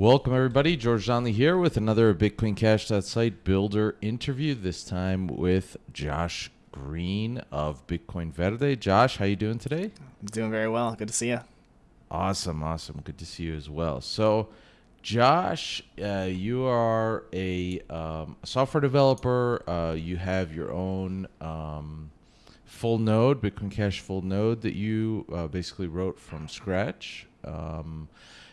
Welcome, everybody. George Donnelly here with another Bitcoin Cash site builder interview. This time with Josh Green of Bitcoin Verde. Josh, how you doing today? I'm doing very well. Good to see you. Awesome, awesome. Good to see you as well. So, Josh, uh, you are a um, software developer. Uh, you have your own um, full node, Bitcoin Cash full node that you uh, basically wrote from scratch. Um,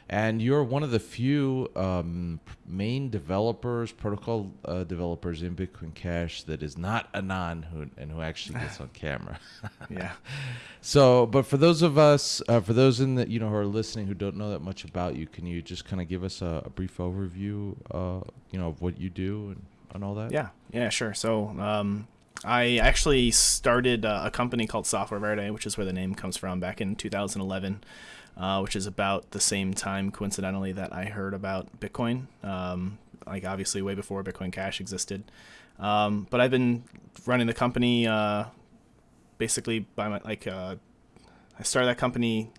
and you're one of the few um, main developers, protocol uh, developers in Bitcoin Cash that is not anon who and who actually gets on camera. yeah. So, but for those of us, uh, for those in the you know who are listening who don't know that much about you, can you just kind of give us a, a, brief overview, uh, you know, of what you do and, and all that? Yeah. Yeah. Sure. So. Um, I actually started uh, a company called Software Verde, which is where the name comes from, back in 2011 uh, which is about the same time, coincidentally, that I heard about Bitcoin. Um, like obviously way before Bitcoin Cash existed. Um, but I've been running the company uh, basically by my like uh, I started that company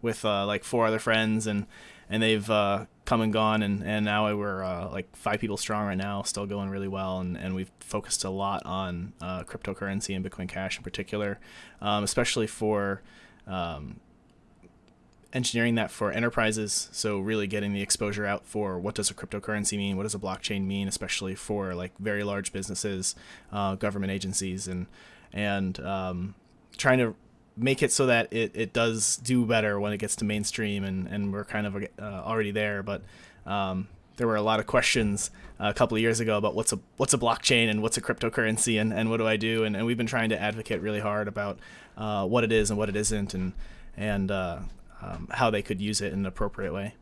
with uh, like four other friends and and they've uh, come and gone and, and now we're uh, like five people strong right now still going really well and, and we've focused a lot on cryptocurrency and bitcoin cash in particular um, especially for um, engineering that for enterprises. So really getting the exposure out for what does a cryptocurrency mean, what does a blockchain mean, especially for like very large businesses, uh, government agencies, and and um, trying to make it so that it, it does do better when it gets to mainstream and, and we're kind of uh, already there but um, there were a lot of questions uh, a couple of years ago about what's a what's a blockchain and what's a cryptocurrency and, and what do I do and, and we've been trying to advocate really hard about uh, what it is and what it isn't and and uh, um, how they could use it in an appropriate way.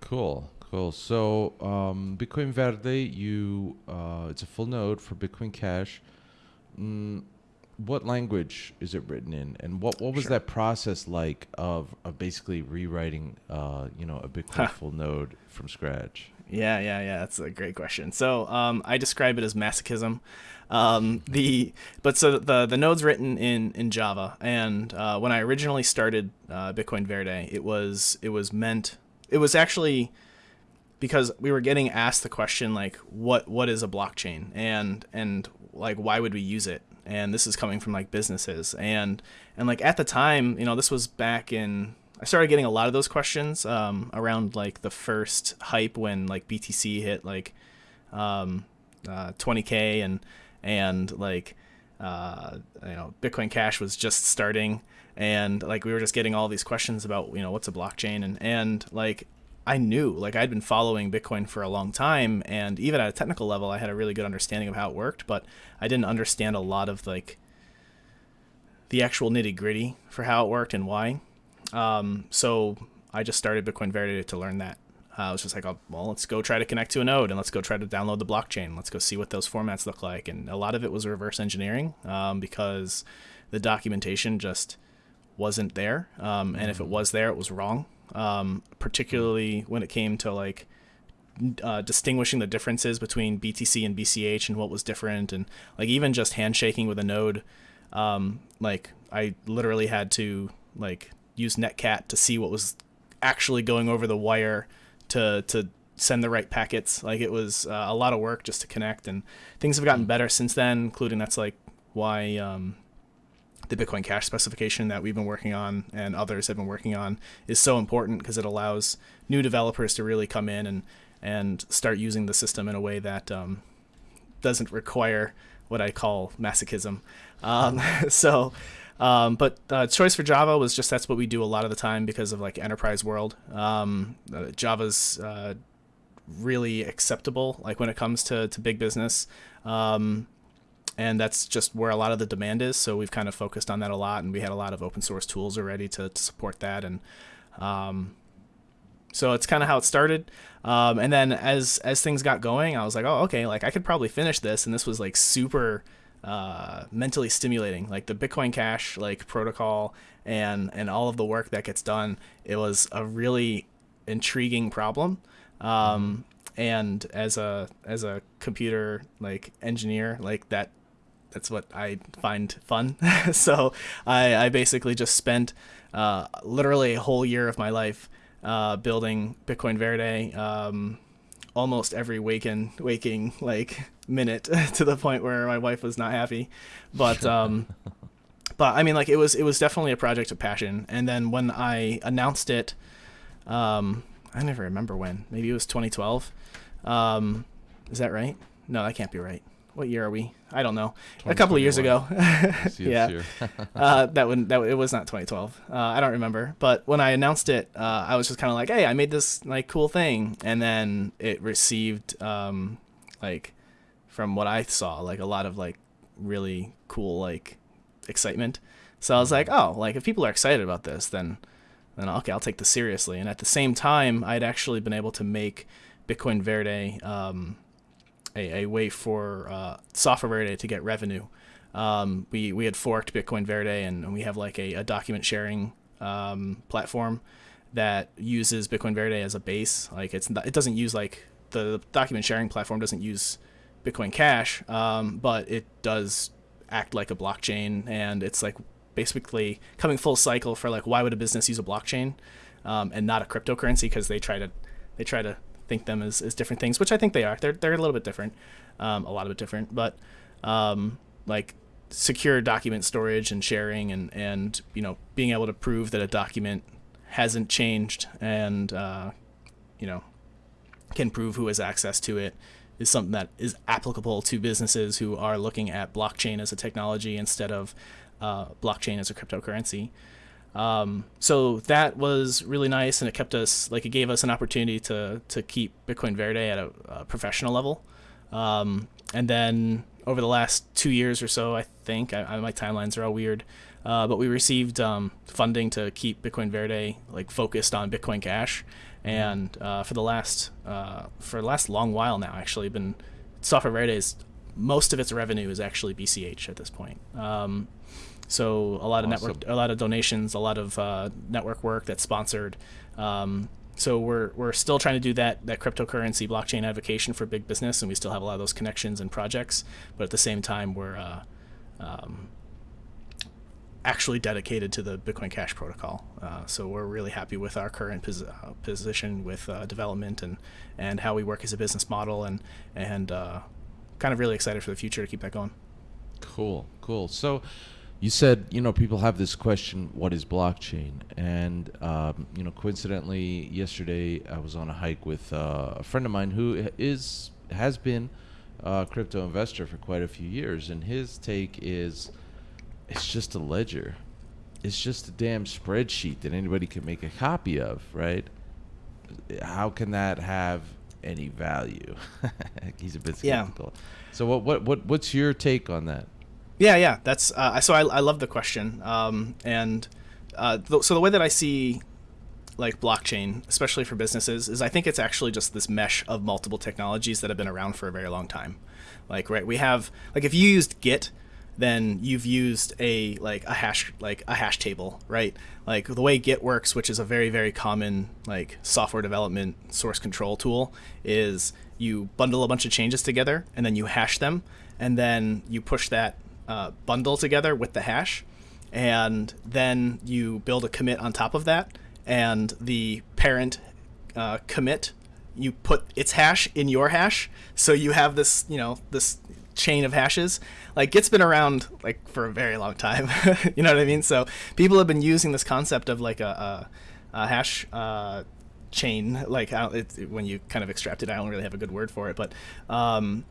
Cool, cool. So um, Bitcoin Verde, you uh, it's a full node for Bitcoin Cash. Mm, what language is it written in, and what what was sure. that process like of of basically rewriting, uh, you know, a Bitcoin full node from scratch? Yeah, yeah, yeah. That's a great question. So um, I describe it as masochism. Um, the but so the the node's written in in Java, and uh, when I originally started uh, Bitcoin Verde, it was it was meant it was actually because we were getting asked the question like what what is a blockchain and and like why would we use it and this is coming from like businesses and and like at the time you know this was back in I started getting a lot of those questions um, around like the first hype when like BTC hit like um, uh, 20k and and like uh, you know Bitcoin Cash was just starting. And like we were just getting all these questions about you know what's a blockchain? And and like I knew like I'd been following Bitcoin for a long time. And even at a technical level I had a really good understanding of how it worked. But I didn't understand a lot of like the actual nitty gritty for how it worked and why um, so I just started Bitcoin Verde to learn that. Uh, I was just like, oh, well, let's go try to connect to a node and let's go try to download the blockchain. Let's go see what those formats look like. And a lot of it was reverse engineering um, because the documentation just wasn't there. Um, and if it mm. was there, it was wrong. Um, particularly when it came to like uh, distinguishing the differences between BTC and BCH and what was different, and like even just handshaking with a node. Um, like I literally had to like use Netcat to see what was actually going over the wire to to send the right packets. Like it was uh, a lot of work just to connect, and things have gotten better since then. Including that's like why um, the Bitcoin Cash specification that we've been working on and others have been working on is so important because it allows new developers to really come in and and start using the system in a way that um, doesn't require what I call masochism. Um, so um, but uh, choice for Java was just that's what we do a lot of the time because of like enterprise world. Um, uh, Java's uh, really acceptable like when it comes to, to big business. Um, and that's just where a lot of the demand is. So we've kind of focused on that a lot, and we had a lot of open source tools already to, to support that. And um, so it's kind of how it started. Um, and then as as things got going, I was like, oh, okay, like I could probably finish this. And this was like super uh, mentally stimulating. Like the Bitcoin Cash like protocol and and all of the work that gets done, it was a really intriguing problem. Um, and as a as a computer like engineer, like that that's what I find fun. so I, I basically just spent uh, literally a whole year of my life uh, building Bitcoin Verde um, almost every waking waking like minute to the point where my wife was not happy. But um, but I mean, like it was it was definitely a project of passion. And then when I announced it, um, I never remember when. Maybe it was 2012. Um, is that right? No, that can't be right. What year are we? I don't know. A couple of years ago. yeah. uh, that wouldn't, that it was not 2012. Uh, I don't remember. But when I announced it, uh, I was just kind of like, "Hey, I made this like cool thing," and then it received um, like from what I saw, like a lot of like really cool like excitement. So I was like, "Oh, like if people are excited about this, then then okay, I'll take this seriously." And at the same time, I'd actually been able to make Bitcoin Verde. Um, a, a way for uh, Software Verde to get revenue. Um, we, we had forked Bitcoin Verde and, we have like a, a document sharing um, platform that uses Bitcoin Verde as a base. Like it's it doesn't use like the document sharing platform doesn't use Bitcoin Cash, um, but it does act like a blockchain, and it's like basically coming full cycle for like why would a business use a blockchain um, and not a cryptocurrency because they try to they try to think them as, as different things, which I think they are. They're they're a little bit different, um, a lot of it different, but um, like secure document storage and sharing and and you know being able to prove that a document hasn't changed and uh, you know can prove who has access to it is something that is applicable to businesses who are looking at blockchain as a technology instead of uh, blockchain as a cryptocurrency. Um, so that was really nice, and it kept us like it gave us an opportunity to to keep Bitcoin Verde at a, a professional level. Um, and then over the last two years or so, I think I, I, my timelines are all weird, uh, but we received um, funding to keep Bitcoin Verde like focused on Bitcoin Cash, and uh, for the last uh, for the last long while now, actually, been Software Verde is most of its revenue is actually BCH at this point. Um, so a lot of awesome. network, a lot of donations, a lot of uh, network work that's sponsored. Um, so we're we're still trying to do that that cryptocurrency blockchain advocacy for big business, and we still have a lot of those connections and projects. But at the same time, we're uh, um, actually dedicated to the Bitcoin Cash protocol. Uh, so we're really happy with our current pos- uh, position with uh, development and and how we work as a business model, and and uh, kind of really excited for the future to keep that going. Cool, cool. So you said you know people have this question what is blockchain? And um, you know coincidentally yesterday i was on a hike with uh, a friend of mine who is has been a crypto investor for quite a few years. And his take is it's just a ledger. It's just a damn spreadsheet that anybody can make a copy of right? How can that have any value? He's a bit skeptical. Yeah. so what, what what what's your take on that yeah, yeah, that's uh, so. I, I love the question, um, and uh, th- so the way that I see like blockchain, especially for businesses, is I think it's actually just this mesh of multiple technologies that have been around for a very long time. Like, right, we have like if you used Git, then you've used a like a hash like a hash table, right? Like the way Git works, which is a very very common like software development source control tool, is you bundle a bunch of changes together and then you hash them, and then you push that uh, bundle together with the hash, and then you build a commit on top of that, and the parent uh, commit you put its hash in your hash, so you have this you know this chain of hashes. Like Git's been around like for a very long time. you know what I mean? So people have been using this concept of like a, a, a hash. Uh, chain like it, when you kind of extract it i don't really have a good word for it but um,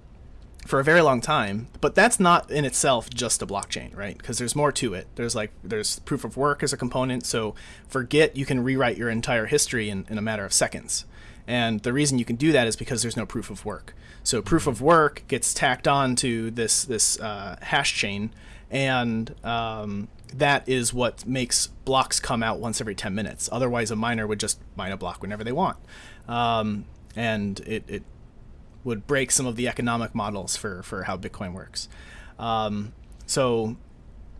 for a very long time. But that's not in itself just a blockchain, right? Because there's more to it. There's like there's proof of work as a component. So for Git, you can rewrite your entire history in, in a matter of seconds. And the reason you can do that is because there's no proof of work. So proof of work gets tacked on to this this uh, hash chain, and um, that is what makes blocks come out once every 10 minutes. Otherwise, a miner would just mine a block whenever they want. Um, and it, it would break some of the economic models for, for how Bitcoin works. Um, so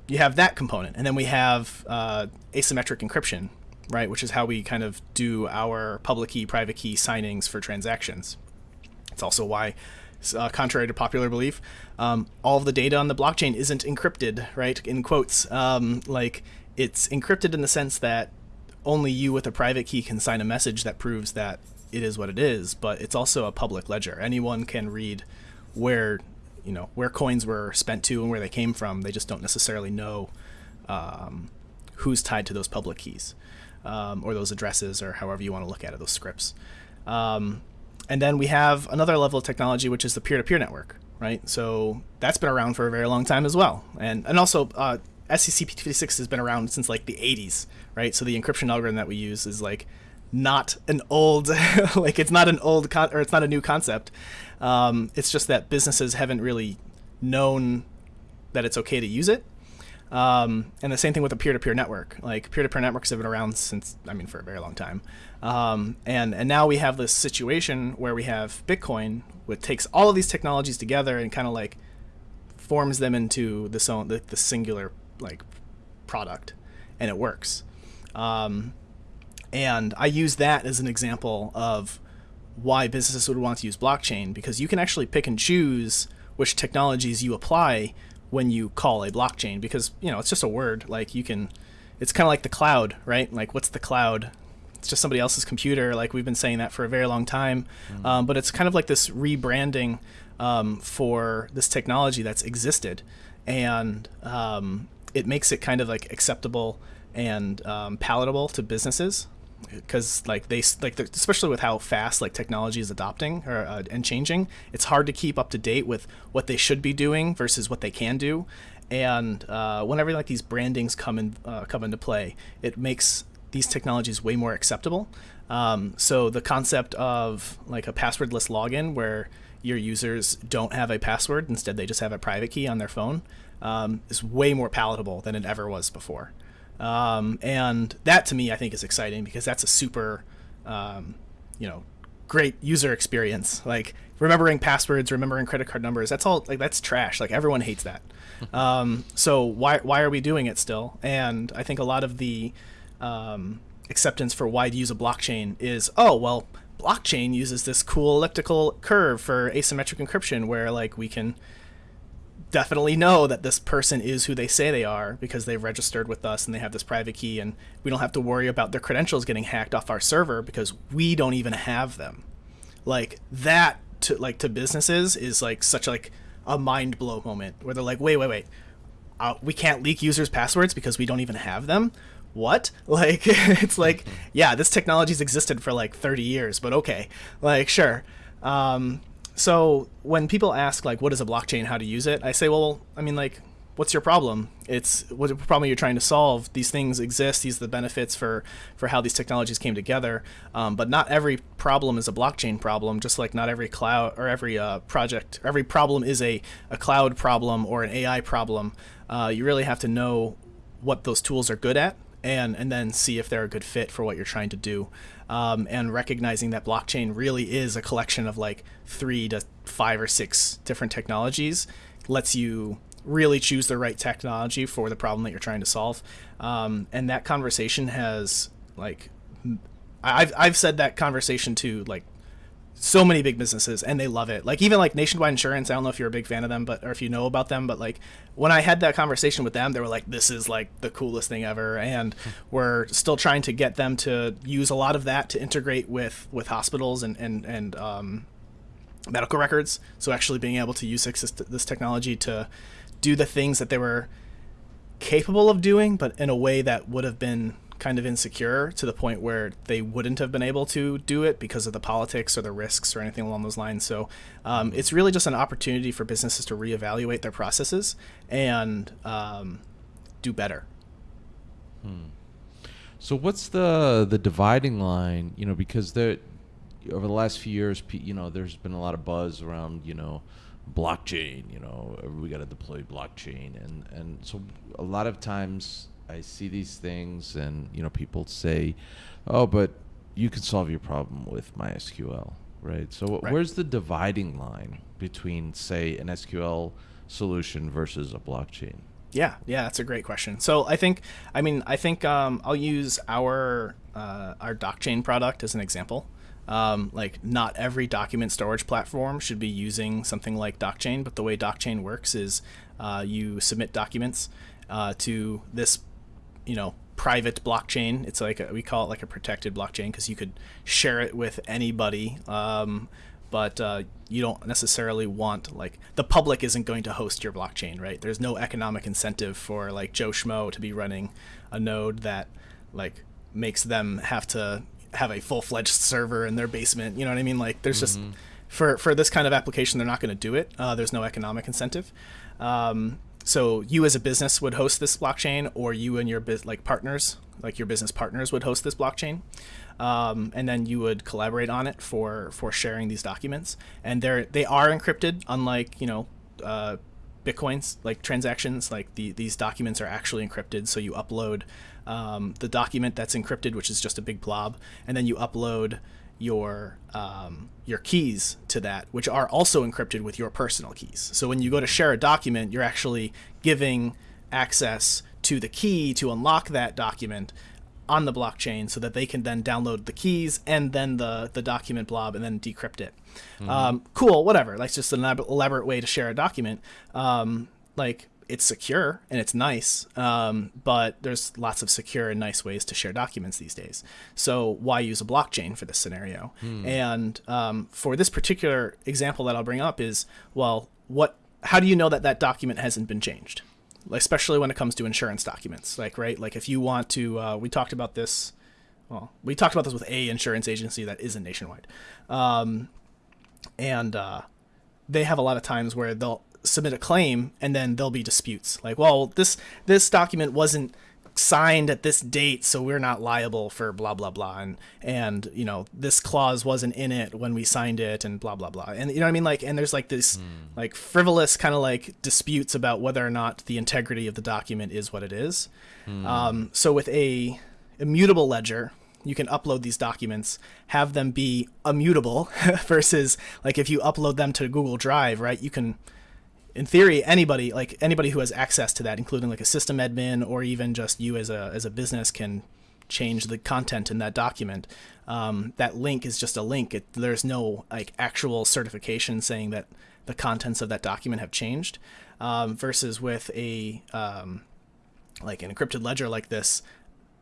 you have that component, and then we have uh, asymmetric encryption, right, which is how we kind of do our public key, private key signings for transactions. It's also why, uh, contrary to popular belief, um, all of the data on the blockchain isn't encrypted, right? In quotes, um, like it's encrypted in the sense that only you with a private key can sign a message that proves that it is what it is, but it's also a public ledger. Anyone can read where you know where coins were spent to and where they came from. They just don't necessarily know um, who's tied to those public keys um, or those addresses or however you want to look at it, those scripts. Um, and then we have another level of technology, which is the peer-to-peer network, right? So that's been around for a very long time as well, and and also uh, SECP56 has been around since like the 80s, right? So the encryption algorithm that we use is like not an old like it's not an old con- or it's not a new concept. Um, it's just that businesses haven't really known that it's okay to use it. Um, and the same thing with a peer-to-peer network. Like peer-to-peer networks have been around since, I mean, for a very long time. Um, and and now we have this situation where we have Bitcoin, which takes all of these technologies together and kind of like forms them into this own the, the singular like product, and it works. Um, and I use that as an example of why businesses would want to use blockchain because you can actually pick and choose which technologies you apply when you call a blockchain because you know it's just a word. Like you can it's kind of like the cloud right? Like what's the cloud? It's just somebody else's computer like we've been saying that for a very long time. Mm-hmm. um, but it's kind of like this rebranding um, for this technology that's existed. And um, it makes it kind of like acceptable and um, palatable to businesses because like they like especially with how fast like technology is adopting or uh, and changing it's hard to keep up to date with what they should be doing versus what they can do. And uh, whenever like these brandings come in uh, come into play it makes these technologies way more acceptable. Um, so the concept of like a passwordless login where your users don't have a password instead they just have a private key on their phone um, is way more palatable than it ever was before um, and that to me, I think is exciting because that's a super, um, you know, great user experience. Like remembering passwords, remembering credit card numbers, that's all like that's trash. Like everyone hates that. um, so why why are we doing it still? And I think a lot of the um, acceptance for why to use a blockchain is oh well blockchain uses this cool elliptical curve for asymmetric encryption where like we can definitely know that this person is who they say they are because they've registered with us and they have this private key and we don't have to worry about their credentials getting hacked off our server because we don't even have them. Like that to like to businesses is like such like a mind blow moment where they're like wait wait wait. Uh, we can't leak users passwords because we don't even have them? What? Like it's like yeah this technology's existed for like 30 years but okay. Like sure. Um, so when people ask like what is a blockchain? How to use it? I say well i mean like what's your problem? It's what problem you're trying to solve? These things exist. These are the benefits for for how these technologies came together. Um, but not every problem is a blockchain problem just like not every cloud or every uh, project every problem is a, a cloud problem or an ai problem. Uh, you really have to know what those tools are good at and and then see if they're a good fit for what you're trying to do um, and recognizing that blockchain really is a collection of like three to five or six different technologies lets you really choose the right technology for the problem that you're trying to solve. Um, and that conversation has like I've I've said that conversation to like so many big businesses and they love it. Like even like Nationwide Insurance, I don't know if you're a big fan of them, but or if you know about them, but like when I had that conversation with them, they were like, "This is like the coolest thing ever," and we're still trying to get them to use a lot of that to integrate with with hospitals and and and um, medical records. So actually being able to use this technology to do the things that they were capable of doing, but in a way that would have been kind of insecure to the point where they wouldn't have been able to do it because of the politics or the risks or anything along those lines. So um, it's really just an opportunity for businesses to reevaluate their processes and um, do better. Hmm. So what's the the dividing line? You know, because there over the last few years, you know, there's been a lot of buzz around, you know, blockchain. You know, we got to deploy blockchain, and and so a lot of times I see these things, and you know, people say, "Oh, but you can solve your problem with MySQL." Right. So right. where's the dividing line between, say, an SQL solution versus a blockchain? Yeah, yeah, that's a great question. So I think, I mean, I think um, I'll use our uh, our DocChain product as an example. Um, like not every document storage platform should be using something like DocChain, but the way DocChain works is uh, you submit documents uh, to this you know private blockchain. It's like a, we call it like a protected blockchain because you could share it with anybody. Um, but uh, you don't necessarily want like the public isn't going to host your blockchain, right? There's no economic incentive for like Joe Schmo to be running a node that like makes them have to have a full fledged server in their basement. You know what I mean? Like there's mm-hmm. just for for this kind of application, they're not going to do it. Uh, there's no economic incentive. Um, so you as a business would host this blockchain, or you and your biz- like partners, like your business partners, would host this blockchain, um, and then you would collaborate on it for for sharing these documents. And they're they are encrypted, unlike you know. Uh, bitcoins like transactions like the, these documents are actually encrypted so you upload um, the document that's encrypted which is just a big blob and then you upload your um, your keys to that, which are also encrypted with your personal keys. So when you go to share a document, you're actually giving access to the key to unlock that document on the blockchain, so that they can then download the keys and then the the document blob and then decrypt it. Mm-hmm. Um, cool, whatever. That's just an elaborate way to share a document. Um, like it's secure and it's nice, um, but there's lots of secure and nice ways to share documents these days. So why use a blockchain for this scenario? Hmm. And um, for this particular example that I'll bring up is, well, what? How do you know that that document hasn't been changed? Especially when it comes to insurance documents, like right, like if you want to, uh, we talked about this. Well, we talked about this with a insurance agency that isn't nationwide, um, and uh, they have a lot of times where they'll submit a claim and then there'll be disputes like well this this document wasn't signed at this date so we're not liable for blah blah blah and and you know this clause wasn't in it when we signed it and blah blah blah and you know what i mean like and there's like this mm. like frivolous kind of like disputes about whether or not the integrity of the document is what it is mm. um, so with a immutable ledger you can upload these documents, have them be immutable versus like if you upload them to Google Drive, right? You can in theory, anybody like anybody who has access to that, including like a system admin or even just you as a as a business, can change the content in that document. Um, that link is just a link. It, there's no like actual certification saying that the contents of that document have changed. Um, versus with a um, like an encrypted ledger like this,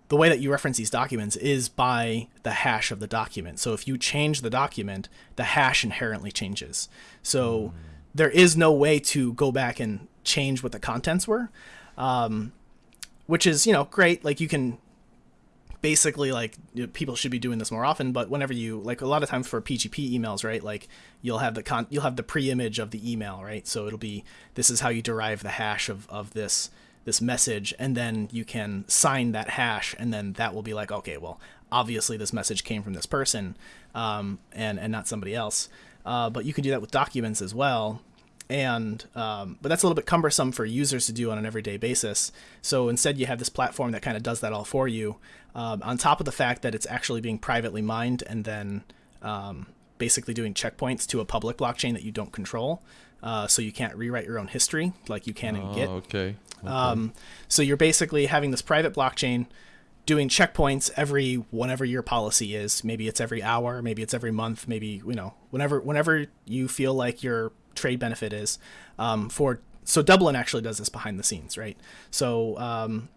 the way that you reference these documents is by the hash of the document. So if you change the document, the hash inherently changes. So mm there is no way to go back and change what the contents were, um, which is you know great. Like you can basically like people should be doing this more often. But whenever you like a lot of times for PGP emails, right? Like you'll have the con you'll have the pre-image of the email, right? So it'll be this is how you derive the hash of of this this message and then you can sign that hash and then that will be like okay well obviously this message came from this person um, and and not somebody else uh, but you can do that with documents as well and um, but that's a little bit cumbersome for users to do on an everyday basis. So instead, you have this platform that kind of does that all for you. Um, on top of the fact that it's actually being privately mined and then um, basically doing checkpoints to a public blockchain that you don't control, uh, so you can't rewrite your own history like you can in oh, Git. Okay. okay. Um, so you're basically having this private blockchain doing checkpoints every whenever your policy is. Maybe it's every hour, maybe it's every month, maybe you know whenever whenever you feel like your trade benefit is um, for so Dublin actually does this behind the scenes, right? So um,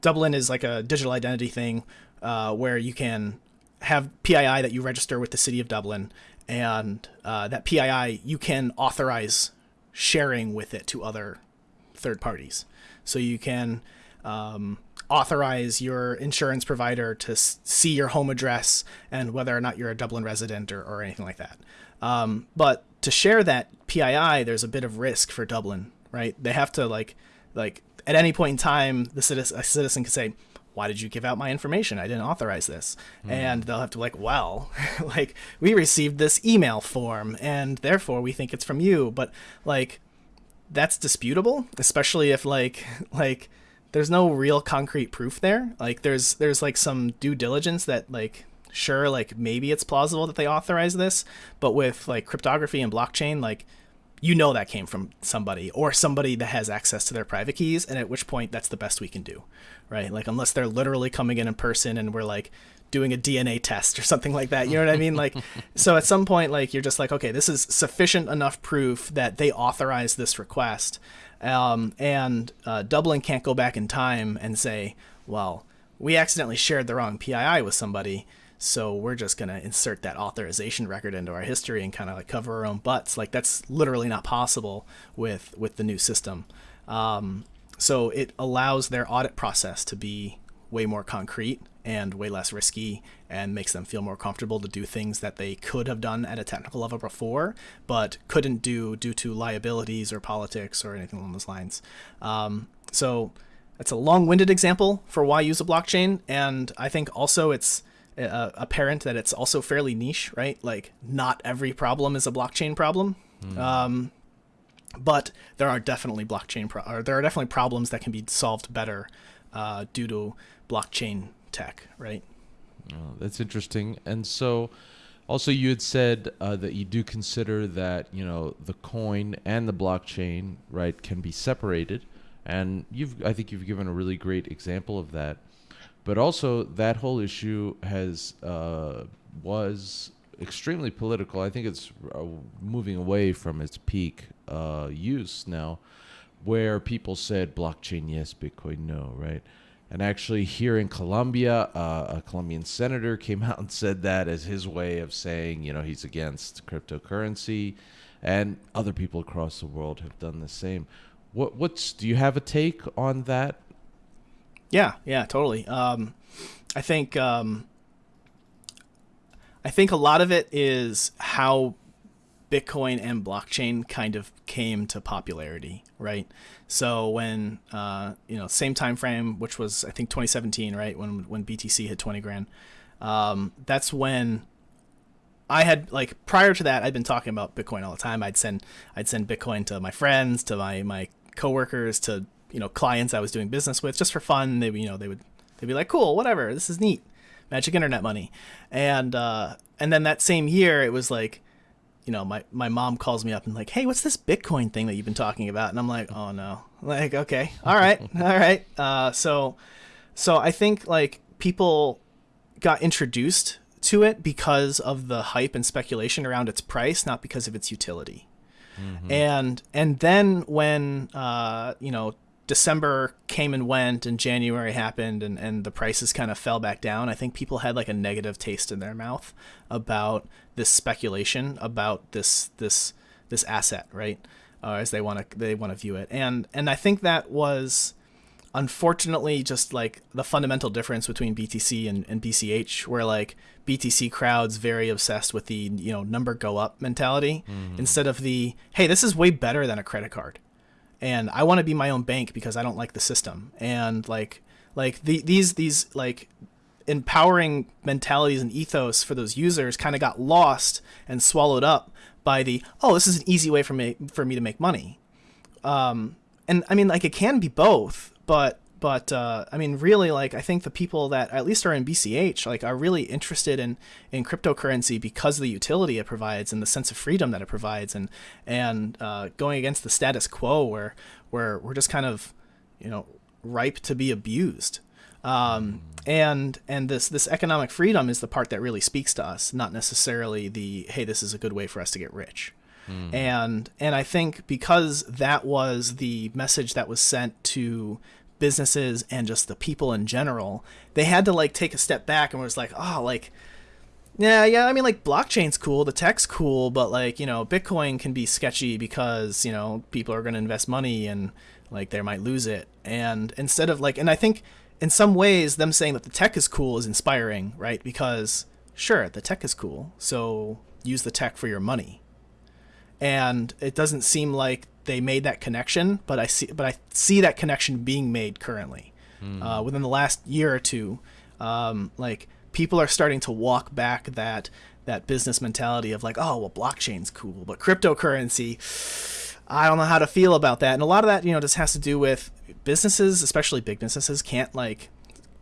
Dublin is like a digital identity thing uh, where you can have PII that you register with the city of Dublin, and uh, that PII you can authorize sharing with it to other third parties. So you can um, authorize your insurance provider to see your home address and whether or not you're a Dublin resident or, or anything like that. Um, but to share that PII, there's a bit of risk for Dublin, right? They have to like like at any point in time, the citizen a citizen could say, "Why did you give out my information? I didn't authorize this," mm. and they'll have to like, "Well, like we received this email form, and therefore we think it's from you," but like that's disputable, especially if like like there's no real concrete proof there. Like there's there's like some due diligence that like sure like maybe it's plausible that they authorized this but with like cryptography and blockchain like you know that came from somebody or somebody that has access to their private keys and at which point that's the best we can do right? Like unless they're literally coming in in person and we're like doing a dna test or something like that you know what i mean? Like so at some point like you're just like okay this is sufficient enough proof that they authorized this request um, and uh, dublin can't go back in time and say well we accidentally shared the wrong PII with somebody, so we're just gonna insert that authorization record into our history and kind of like cover our own butts. Like that's literally not possible with with the new system. Um, so it allows their audit process to be way more concrete and way less risky and makes them feel more comfortable to do things that they could have done at a technical level before but couldn't do due to liabilities or politics or anything along those lines. Um, so it's a long-winded example for why use a blockchain and I think also it's uh, apparent that it's also fairly niche, right? Like not every problem is a blockchain problem. Mm. Um, but there are definitely blockchain pro- or there are definitely problems that can be solved better uh, due to blockchain tech, right? Oh, that's interesting. And so, also, you had said uh, that you do consider that you know the coin and the blockchain, right, can be separated, and you've I think you've given a really great example of that. But also, that whole issue has uh, was extremely political. I think it's uh, moving away from its peak uh, use now, where people said blockchain yes, Bitcoin no, right? And actually, here in Colombia, uh, a Colombian senator came out and said that as his way of saying, you know, he's against cryptocurrency, and other people across the world have done the same. What what's do you have a take on that? Yeah, yeah, totally. Um, I think um, I think a lot of it is how Bitcoin and blockchain kind of came to popularity, right? So when uh, you know same time frame, which was I think 2017, right when when BTC hit 20 grand, um, that's when I had like prior to that I'd been talking about Bitcoin all the time. I'd send I'd send Bitcoin to my friends, to my my coworkers, to you know clients I was doing business with just for fun. They you know they would they'd be like, cool, whatever, this is neat, magic internet money, and uh, and then that same year it was like you know, my, my mom calls me up and like, hey, what's this Bitcoin thing that you've been talking about? And I'm like, oh no, like, okay, all right, all right. Uh, so, so I think like people got introduced to it because of the hype and speculation around its price, not because of its utility. Mm-hmm. And and then when uh, you know December came and went and January happened and, and the prices kind of fell back down, I think people had like a negative taste in their mouth about this speculation about this this this asset, right? Uh, as they want to they want to view it. And and I think that was unfortunately just like the fundamental difference between BTC and, and BCH where like BTC crowds very obsessed with the you know number go up mentality mm-hmm. instead of the hey this is way better than a credit card and I want to be my own bank because I don't like the system. And like like the, these these like empowering mentalities and ethos for those users kind of got lost and swallowed up by the oh this is an easy way for me for me to make money. Um, and I mean like it can be both, but but uh, I mean, really, like I think the people that at least are in BCH like are really interested in in cryptocurrency because of the utility it provides and the sense of freedom that it provides, and and uh, going against the status quo where where we're just kind of you know ripe to be abused. Um, and and this this economic freedom is the part that really speaks to us, not necessarily the hey, this is a good way for us to get rich. Mm. And and I think because that was the message that was sent to businesses and just the people in general, they had to like take a step back and was like, oh, like, yeah, yeah. I mean, like blockchain's cool, the tech's cool, but like you know, Bitcoin can be sketchy because you know people are going to invest money and like they might lose it. And instead of like, and I think in some ways, them saying that the tech is cool is inspiring, right? Because sure, the tech is cool, so use the tech for your money. And it doesn't seem like they made that connection, but I see but I see that connection being made currently. Mm. Uh, within the last year or two, um, like people are starting to walk back that that business mentality of like, oh well, blockchain's cool, but cryptocurrency, I don't know how to feel about that. And a lot of that, you know, just has to do with businesses, especially big businesses, can't like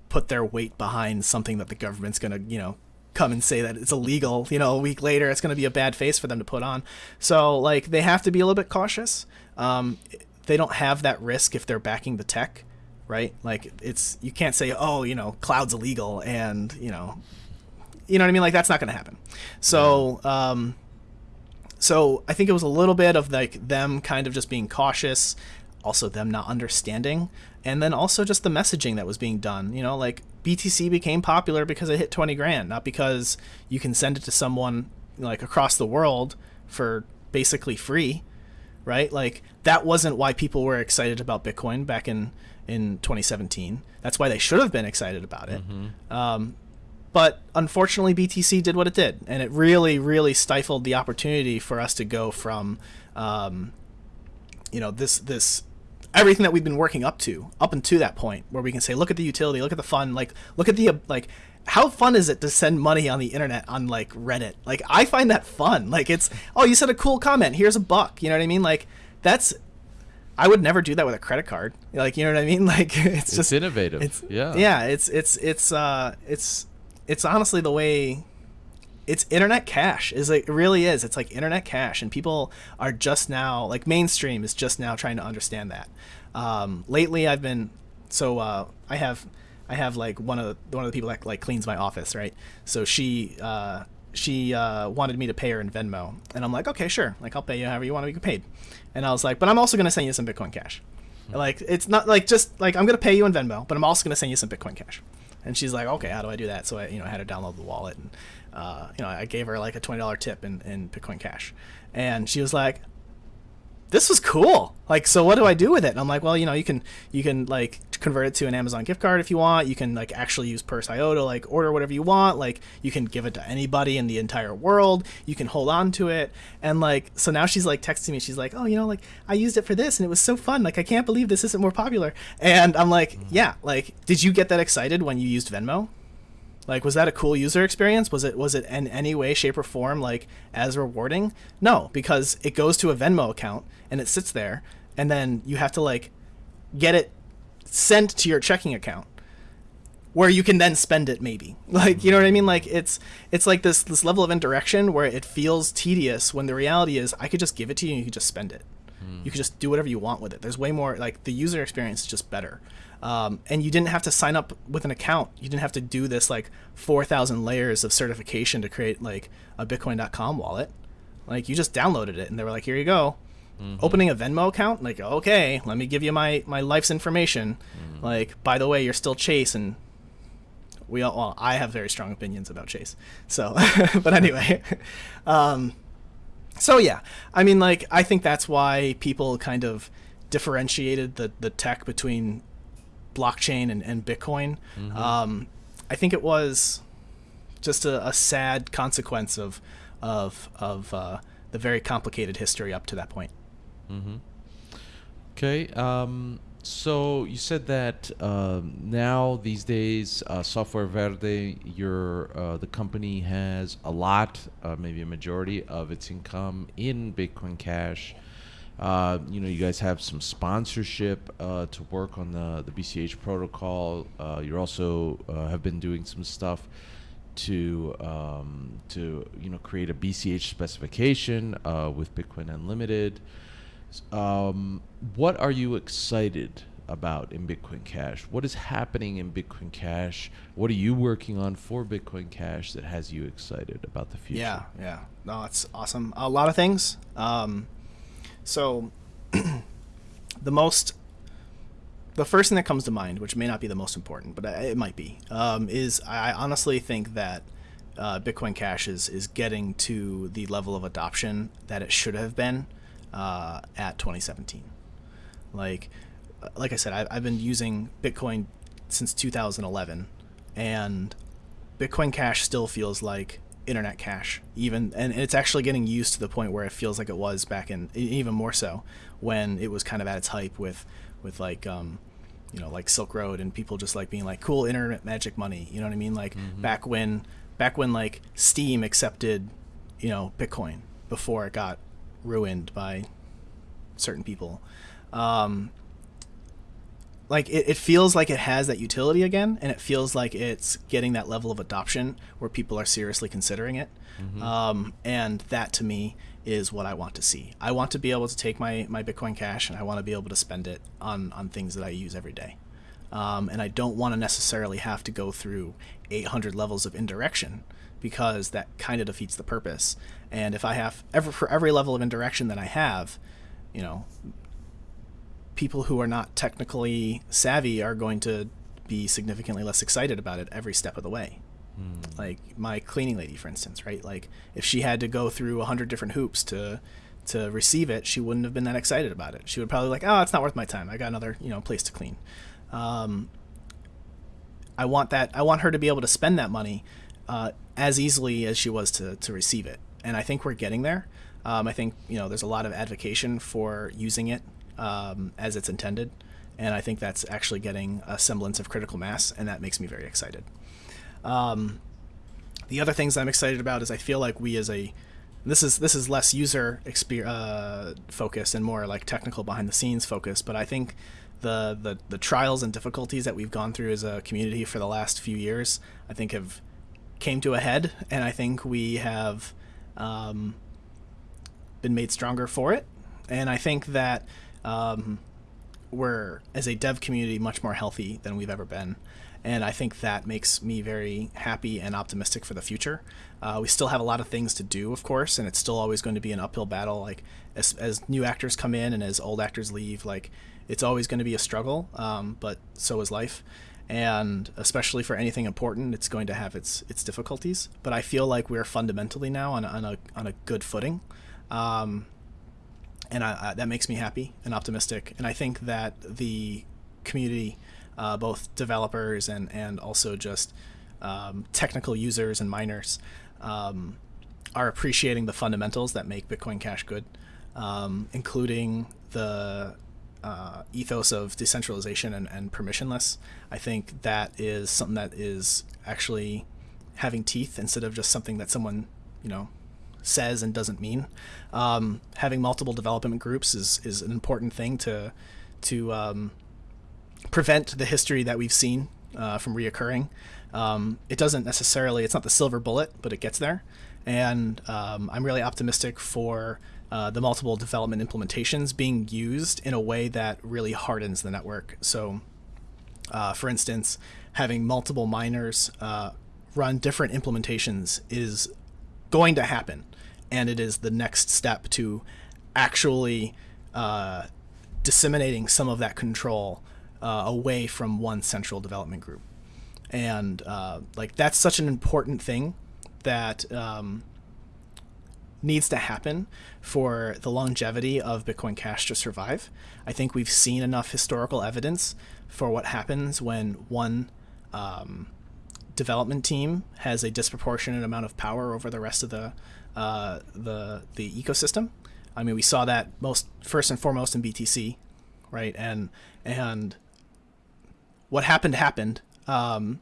put their weight behind something that the government's gonna, you know, come and say that it's illegal, you know, a week later, it's going to be a bad face for them to put on. So, like, they have to be a little bit cautious. Um, they don't have that risk if they're backing the tech, right? Like, it's, you can't say, oh, you know, cloud's illegal and, you know, you know what I mean? Like, that's not going to happen. So, um, so I think it was a little bit of like them kind of just being cautious. Also them not understanding, and then also just the messaging that was being done. You know, like BTC became popular because it hit 20 grand, not because you can send it to someone like across the world for basically free, right? Like that wasn't why people were excited about Bitcoin back in in 2017. That's why they should have been excited about it. Mm-hmm. Um, but unfortunately, BTC did what it did, and it really, really stifled the opportunity for us to go from, um, you know, this this everything that we've been working up to up until that point, where we can say, look at the utility, look at the fun, like look at the like how fun is it to send money on the internet on like Reddit? Like I find that fun. Like it's oh you said a cool comment, here's a buck. You know what I mean? Like that's I would never do that with a credit card. Like you know what I mean? Like it's, it's just innovative. It's, yeah. Yeah, it's it's it's uh it's it's honestly the way it's internet cash is like it really is. It's like internet cash and people are just now like mainstream is just now trying to understand that. Um, lately i've been so uh, i have i have like one of the, one of the people that like cleans my office right? So she uh, she uh, wanted me to pay her in venmo and i'm like okay sure like i'll pay you however you want to be paid. And i was like but i'm also going to send you some bitcoin cash. Like it's not like just like i'm going to pay you in venmo but i'm also going to send you some bitcoin cash. And she's like, okay, how do I do that? So I, you know, I had her download the wallet, and uh, you know, I gave her like a twenty dollar tip in, in Bitcoin Cash, and she was like, this was cool. Like, so what do I do with it? And I'm like, well, you know, you can you can like convert it to an Amazon gift card if you want. You can like actually use Purse.io to like order whatever you want. Like, you can give it to anybody in the entire world. You can hold on to it. And like, so now she's like texting me. She's like, oh, you know, like I used it for this and it was so fun. Like, I can't believe this isn't more popular. And I'm like, mm-hmm. yeah. Like, did you get that excited when you used Venmo? Like, was that a cool user experience? Was it was it in any way, shape, or form like as rewarding? No, because it goes to a Venmo account and it sits there, and then you have to like get it sent to your checking account where you can then spend it maybe like you know what i mean like it's it's like this this level of indirection where it feels tedious when the reality is i could just give it to you and you could just spend it mm. you could just do whatever you want with it there's way more like the user experience is just better um, and you didn't have to sign up with an account. You didn't have to do this like 4,000 layers of certification to create like a Bitcoin.com wallet. Like you just downloaded it and they were like, here you go. Mm-hmm. Opening a Venmo account, like, okay, let me give you my, my life's information. Mm-hmm. Like, by the way, you're still Chase and we all, well, I have very strong opinions about Chase. So, but anyway, um, so yeah, I mean, like, I think that's why people kind of differentiated the, the tech between blockchain and, and Bitcoin. Mm-hmm. Um, I think it was just a, a sad consequence of of of uh, the very complicated history up to that point. Mm-hmm. Okay. Um, so you said that um, now these days, uh, Software Verde, your uh, the company has a lot, uh, maybe a majority of its income in Bitcoin Cash. Uh, you know, you guys have some sponsorship uh, to work on the the BCH protocol. Uh, you're also uh, have been doing some stuff to um, to you know create a BCH specification uh, with Bitcoin Unlimited. Um, what are you excited about in Bitcoin Cash? What is happening in Bitcoin Cash? What are you working on for Bitcoin Cash that has you excited about the future? Yeah, yeah, no, it's awesome. A lot of things. Um, so, the most, the first thing that comes to mind, which may not be the most important, but it might be, um, is I honestly think that uh, Bitcoin Cash is is getting to the level of adoption that it should have been uh, at 2017. Like, like I said, I've, I've been using Bitcoin since 2011, and Bitcoin Cash still feels like internet cash even and it's actually getting used to the point where it feels like it was back in even more so when it was kind of at its hype with with like um you know like silk road and people just like being like cool internet magic money you know what i mean like mm-hmm. back when back when like steam accepted you know bitcoin before it got ruined by certain people um like it, it feels like it has that utility again and it feels like it's getting that level of adoption where people are seriously considering it. Mm-hmm. um, and that to me is what i want to see. I want to be able to take my, my bitcoin cash and i want to be able to spend it on, on things that i use every day. Um, and i don't want to necessarily have to go through 800 levels of indirection because that kind of defeats the purpose. And if i have ever for every level of indirection that i have you know people who are not technically savvy are going to be significantly less excited about it every step of the way. Mm. Like my cleaning lady, for instance, right? Like if she had to go through a hundred different hoops to to receive it, she wouldn't have been that excited about it. She would probably like, oh, it's not worth my time. I got another you know place to clean. Um, I want that. I want her to be able to spend that money uh, as easily as she was to to receive it, and I think we're getting there. Um, I think you know there's a lot of advocacy for using it um, as it's intended, and I think that's actually getting a semblance of critical mass, and that makes me very excited. Um, the other things I'm excited about is I feel like we as a this is this is less user exper- uh, and more like technical behind the scenes focus, but I think the, the the trials and difficulties that we've gone through as a community for the last few years, I think have came to a head, and I think we have um, been made stronger for it. And I think that um, we're, as a dev community, much more healthy than we've ever been. And I think that makes me very happy and optimistic for the future. Uh, we still have a lot of things to do, of course, and it's still always going to be an uphill battle. Like as, as new actors come in and as old actors leave, like it's always going to be a struggle. Um, but so is life, and especially for anything important, it's going to have its its difficulties. But I feel like we're fundamentally now on, on a on a good footing. Um, and I, I, that makes me happy and optimistic. And I think that the community, uh, both developers and and also just um, technical users and miners, um, are appreciating the fundamentals that make Bitcoin Cash good, um, including the uh, ethos of decentralization and, and permissionless. I think that is something that is actually having teeth instead of just something that someone you know says and doesn't mean. Um, having multiple development groups is is an important thing to to um, prevent the history that we've seen uh, from reoccurring. Um, it doesn't necessarily it's not the silver bullet, but it gets there, and um, I'm really optimistic for. Uh, the multiple development implementations being used in a way that really hardens the network. So, uh, for instance, having multiple miners uh, run different implementations is going to happen and it is the next step to actually uh, disseminating some of that control uh, away from one central development group. And uh, like that's such an important thing that um, needs to happen for the longevity of Bitcoin Cash to survive. I think we've seen enough historical evidence for what happens when one um, development team has a disproportionate amount of power over the rest of the uh, the the ecosystem. I mean, we saw that most first and foremost in BTC, right? And and what happened happened. Um,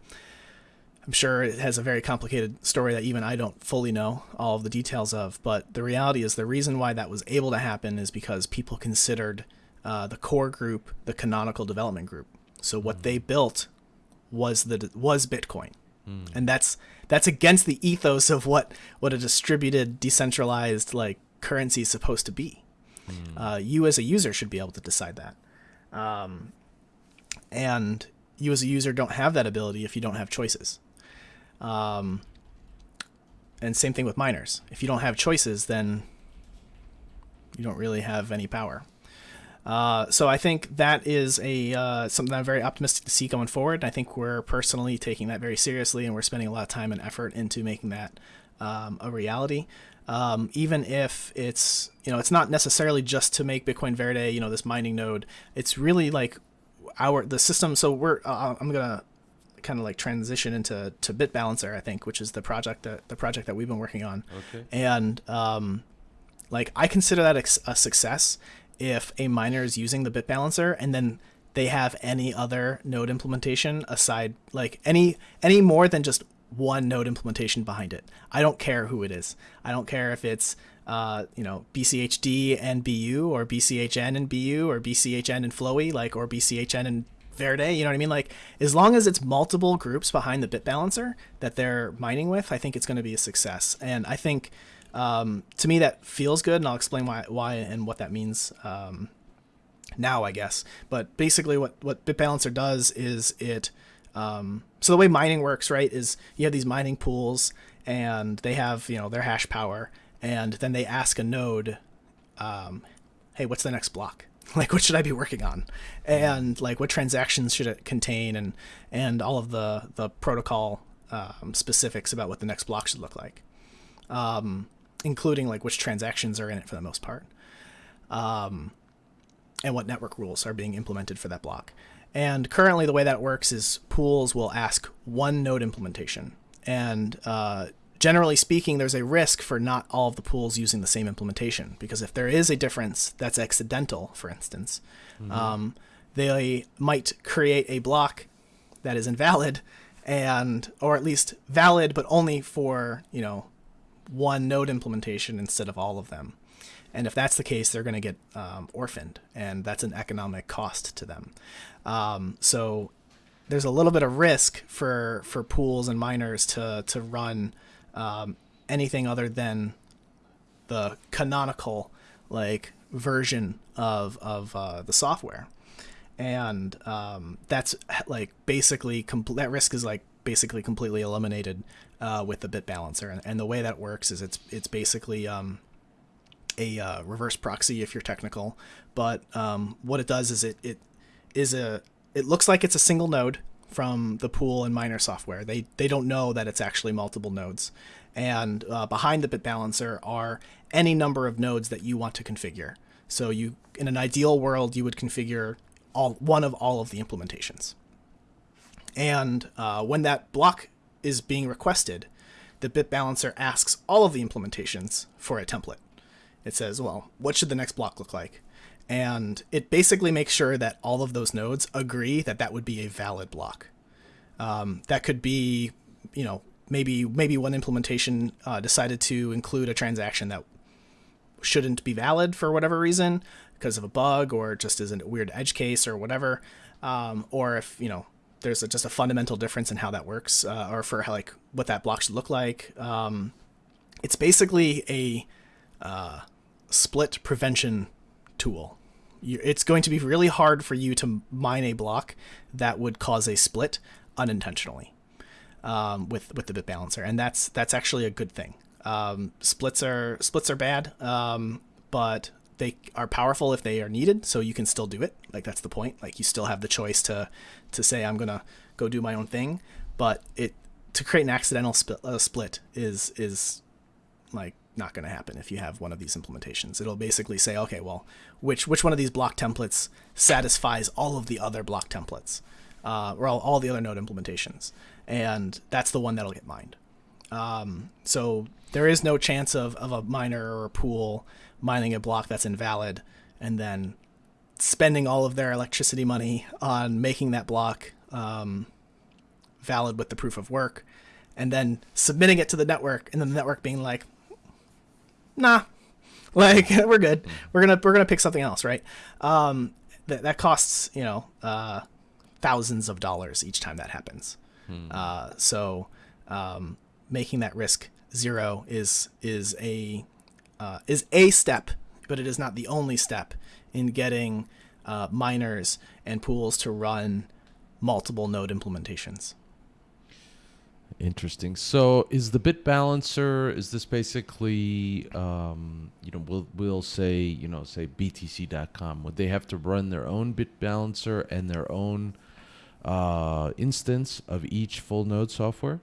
I'm sure it has a very complicated story that even I don't fully know all of the details of. But the reality is, the reason why that was able to happen is because people considered uh, the core group the canonical development group. So what they built was the was Bitcoin, mm. and that's that's against the ethos of what what a distributed decentralized like currency is supposed to be mm. uh, you as a user should be able to decide that um, and you as a user don't have that ability if you don't have choices um, and same thing with miners if you don't have choices then you don't really have any power uh, so I think that is a uh, something I'm very optimistic to see going forward. And I think we're personally taking that very seriously, and we're spending a lot of time and effort into making that um, a reality. Um, even if it's you know it's not necessarily just to make Bitcoin Verde you know this mining node. It's really like our the system. So we're uh, I'm gonna kind of like transition into to BitBalancer I think, which is the project that the project that we've been working on. Okay. And um, like I consider that a success if a miner is using the bit balancer and then they have any other node implementation aside like any any more than just one node implementation behind it. I don't care who it is. I don't care if it's uh, you know BCHD and BU or BCHN and BU or BCHN and Flowee like or BCHN and Verde. You know what I mean? Like as long as it's multiple groups behind the bit balancer that they're mining with, I think it's going to be a success. And I think um, to me, that feels good, and I'll explain why, why and what that means um, now, I guess. But basically, what what BitBalancer does is it. Um, so the way mining works, right, is you have these mining pools, and they have you know their hash power, and then they ask a node, um, "Hey, what's the next block?" like what should I be working on, and like what transactions should it contain, and and all of the the protocol um, specifics about what the next block should look like, um, including like which transactions are in it for the most part, um, and what network rules are being implemented for that block. And currently, the way that works is pools will ask one node implementation, and uh, generally speaking, there's a risk for not all of the pools using the same implementation because if there is a difference that's accidental, for instance, mm-hmm. um, they might create a block that is invalid and or at least valid but only for you know one node implementation instead of all of them. And if that's the case they're going to get um, orphaned and that's an economic cost to them. Um, so there's a little bit of risk for for pools and miners to to run um, anything other than the canonical like version of of uh, the software, and um, that's like basically that risk is like basically completely eliminated uh, with the bit balancer, and, and, the way that works is it's it's basically um, a uh, reverse proxy if you're technical, but um, what it does is it it is a it looks like it's a single node from the pool and miner software. They they don't know that it's actually multiple nodes. And uh, behind the bit balancer are any number of nodes that you want to configure. So you, in an ideal world, you would configure all one of all of the implementations. And uh, when that block is being requested, the bit balancer asks all of the implementations for a template. It says, well, what should the next block look like? and it basically makes sure that all of those nodes agree that that would be a valid block. Um, that could be, you know, maybe maybe one implementation uh, decided to include a transaction that shouldn't be valid for whatever reason because of a bug or just as a weird edge case or whatever, um, or if you know there's a, just a fundamental difference in how that works uh, or for how, like what that block should look like. Um, it's basically a uh, split prevention tool. It's going to be really hard for you to mine a block that would cause a split unintentionally um, with with the bit balancer, and that's that's actually a good thing. Um, splits are splits are bad, um, but they are powerful if they are needed. So you can still do it. Like that's the point. Like you still have the choice to to say I'm gonna go do my own thing, but it to create an accidental split, uh, split is is like not going to happen if you have one of these implementations. It'll basically say, okay, well, which which one of these block templates satisfies all of the other block templates, uh, or all, all the other node implementations, and that's the one that'll get mined. Um, so there is no chance of, of a miner or a pool mining a block that's invalid and then spending all of their electricity money on making that block um, valid with the proof of work and then submitting it to the network and then the network being like nah, like we're good. We're gonna we're gonna pick something else, right? Um, that that costs you know uh, thousands of dollars each time that happens. Hmm. Uh, so um, making that risk zero is is a uh, is a step, but it is not the only step in getting uh, miners and pools to run multiple node implementations. Interesting. So, is the bit balancer? Is this basically, um, you know, we'll we'll say, you know, say BTC.com? Would they have to run their own bit balancer and their own uh, instance of each full node software?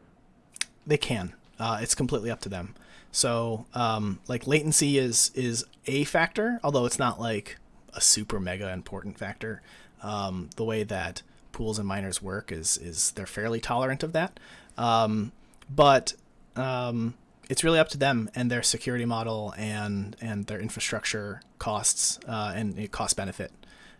They can. Uh, it's completely up to them. So, um, like latency is is a factor, although it's not like a super mega important factor. Um, the way that pools and miners work is is they're fairly tolerant of that. Um, but um, it's really up to them and their security model and and their infrastructure costs uh, and cost benefit.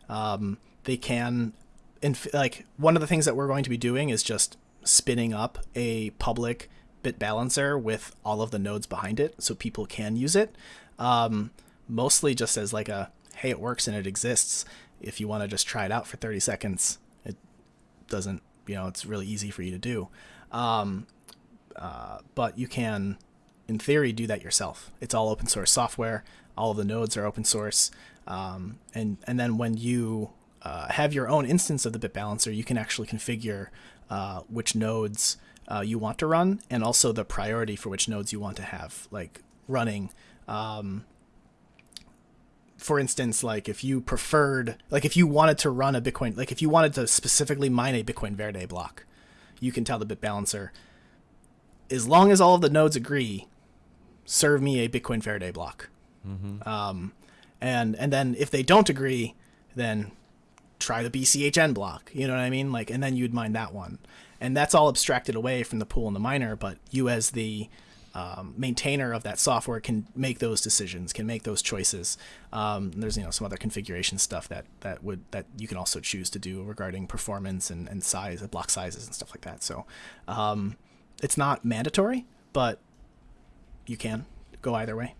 Um, they can, inf- like one of the things that we're going to be doing is just spinning up a public bit balancer with all of the nodes behind it, so people can use it. Um, mostly just as like a hey, it works and it exists. If you want to just try it out for 30 seconds, it doesn't. You know, it's really easy for you to do. Um, uh, but you can, in theory, do that yourself. It's all open source software. All of the nodes are open source. Um, and, and then when you uh, have your own instance of the bit balancer, you can actually configure uh, which nodes uh, you want to run and also the priority for which nodes you want to have, like running um, for instance, like if you preferred, like if you wanted to run a Bitcoin, like if you wanted to specifically mine a Bitcoin Verde block, you can tell the bit balancer, as long as all of the nodes agree, serve me a Bitcoin Verde block. Mm-hmm. Um, and and then if they don't agree, then try the BCHN block. You know what I mean? Like, and then you'd mine that one, and that's all abstracted away from the pool and the miner. But you as the um, maintainer of that software can make those decisions, can make those choices. Um, there's you know some other configuration stuff that that would that you can also choose to do regarding performance and, and size, block sizes and stuff like that. So um, it's not mandatory, but you can go either way.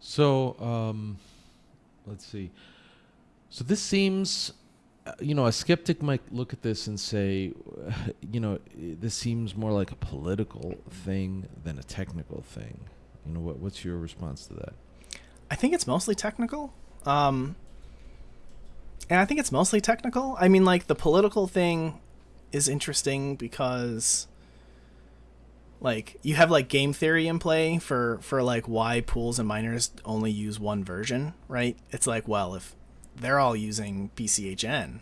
So um, let's see. So this seems uh, you know, a skeptic might look at this and say, you know, this seems more like a political thing than a technical thing. You know, what, what's your response to that? I think it's mostly technical. Um, and I think it's mostly technical. I mean, like, the political thing is interesting because, like, you have, like, game theory in play for, for like, why pools and miners only use one version, right? It's like, well, if they're all using BCHN,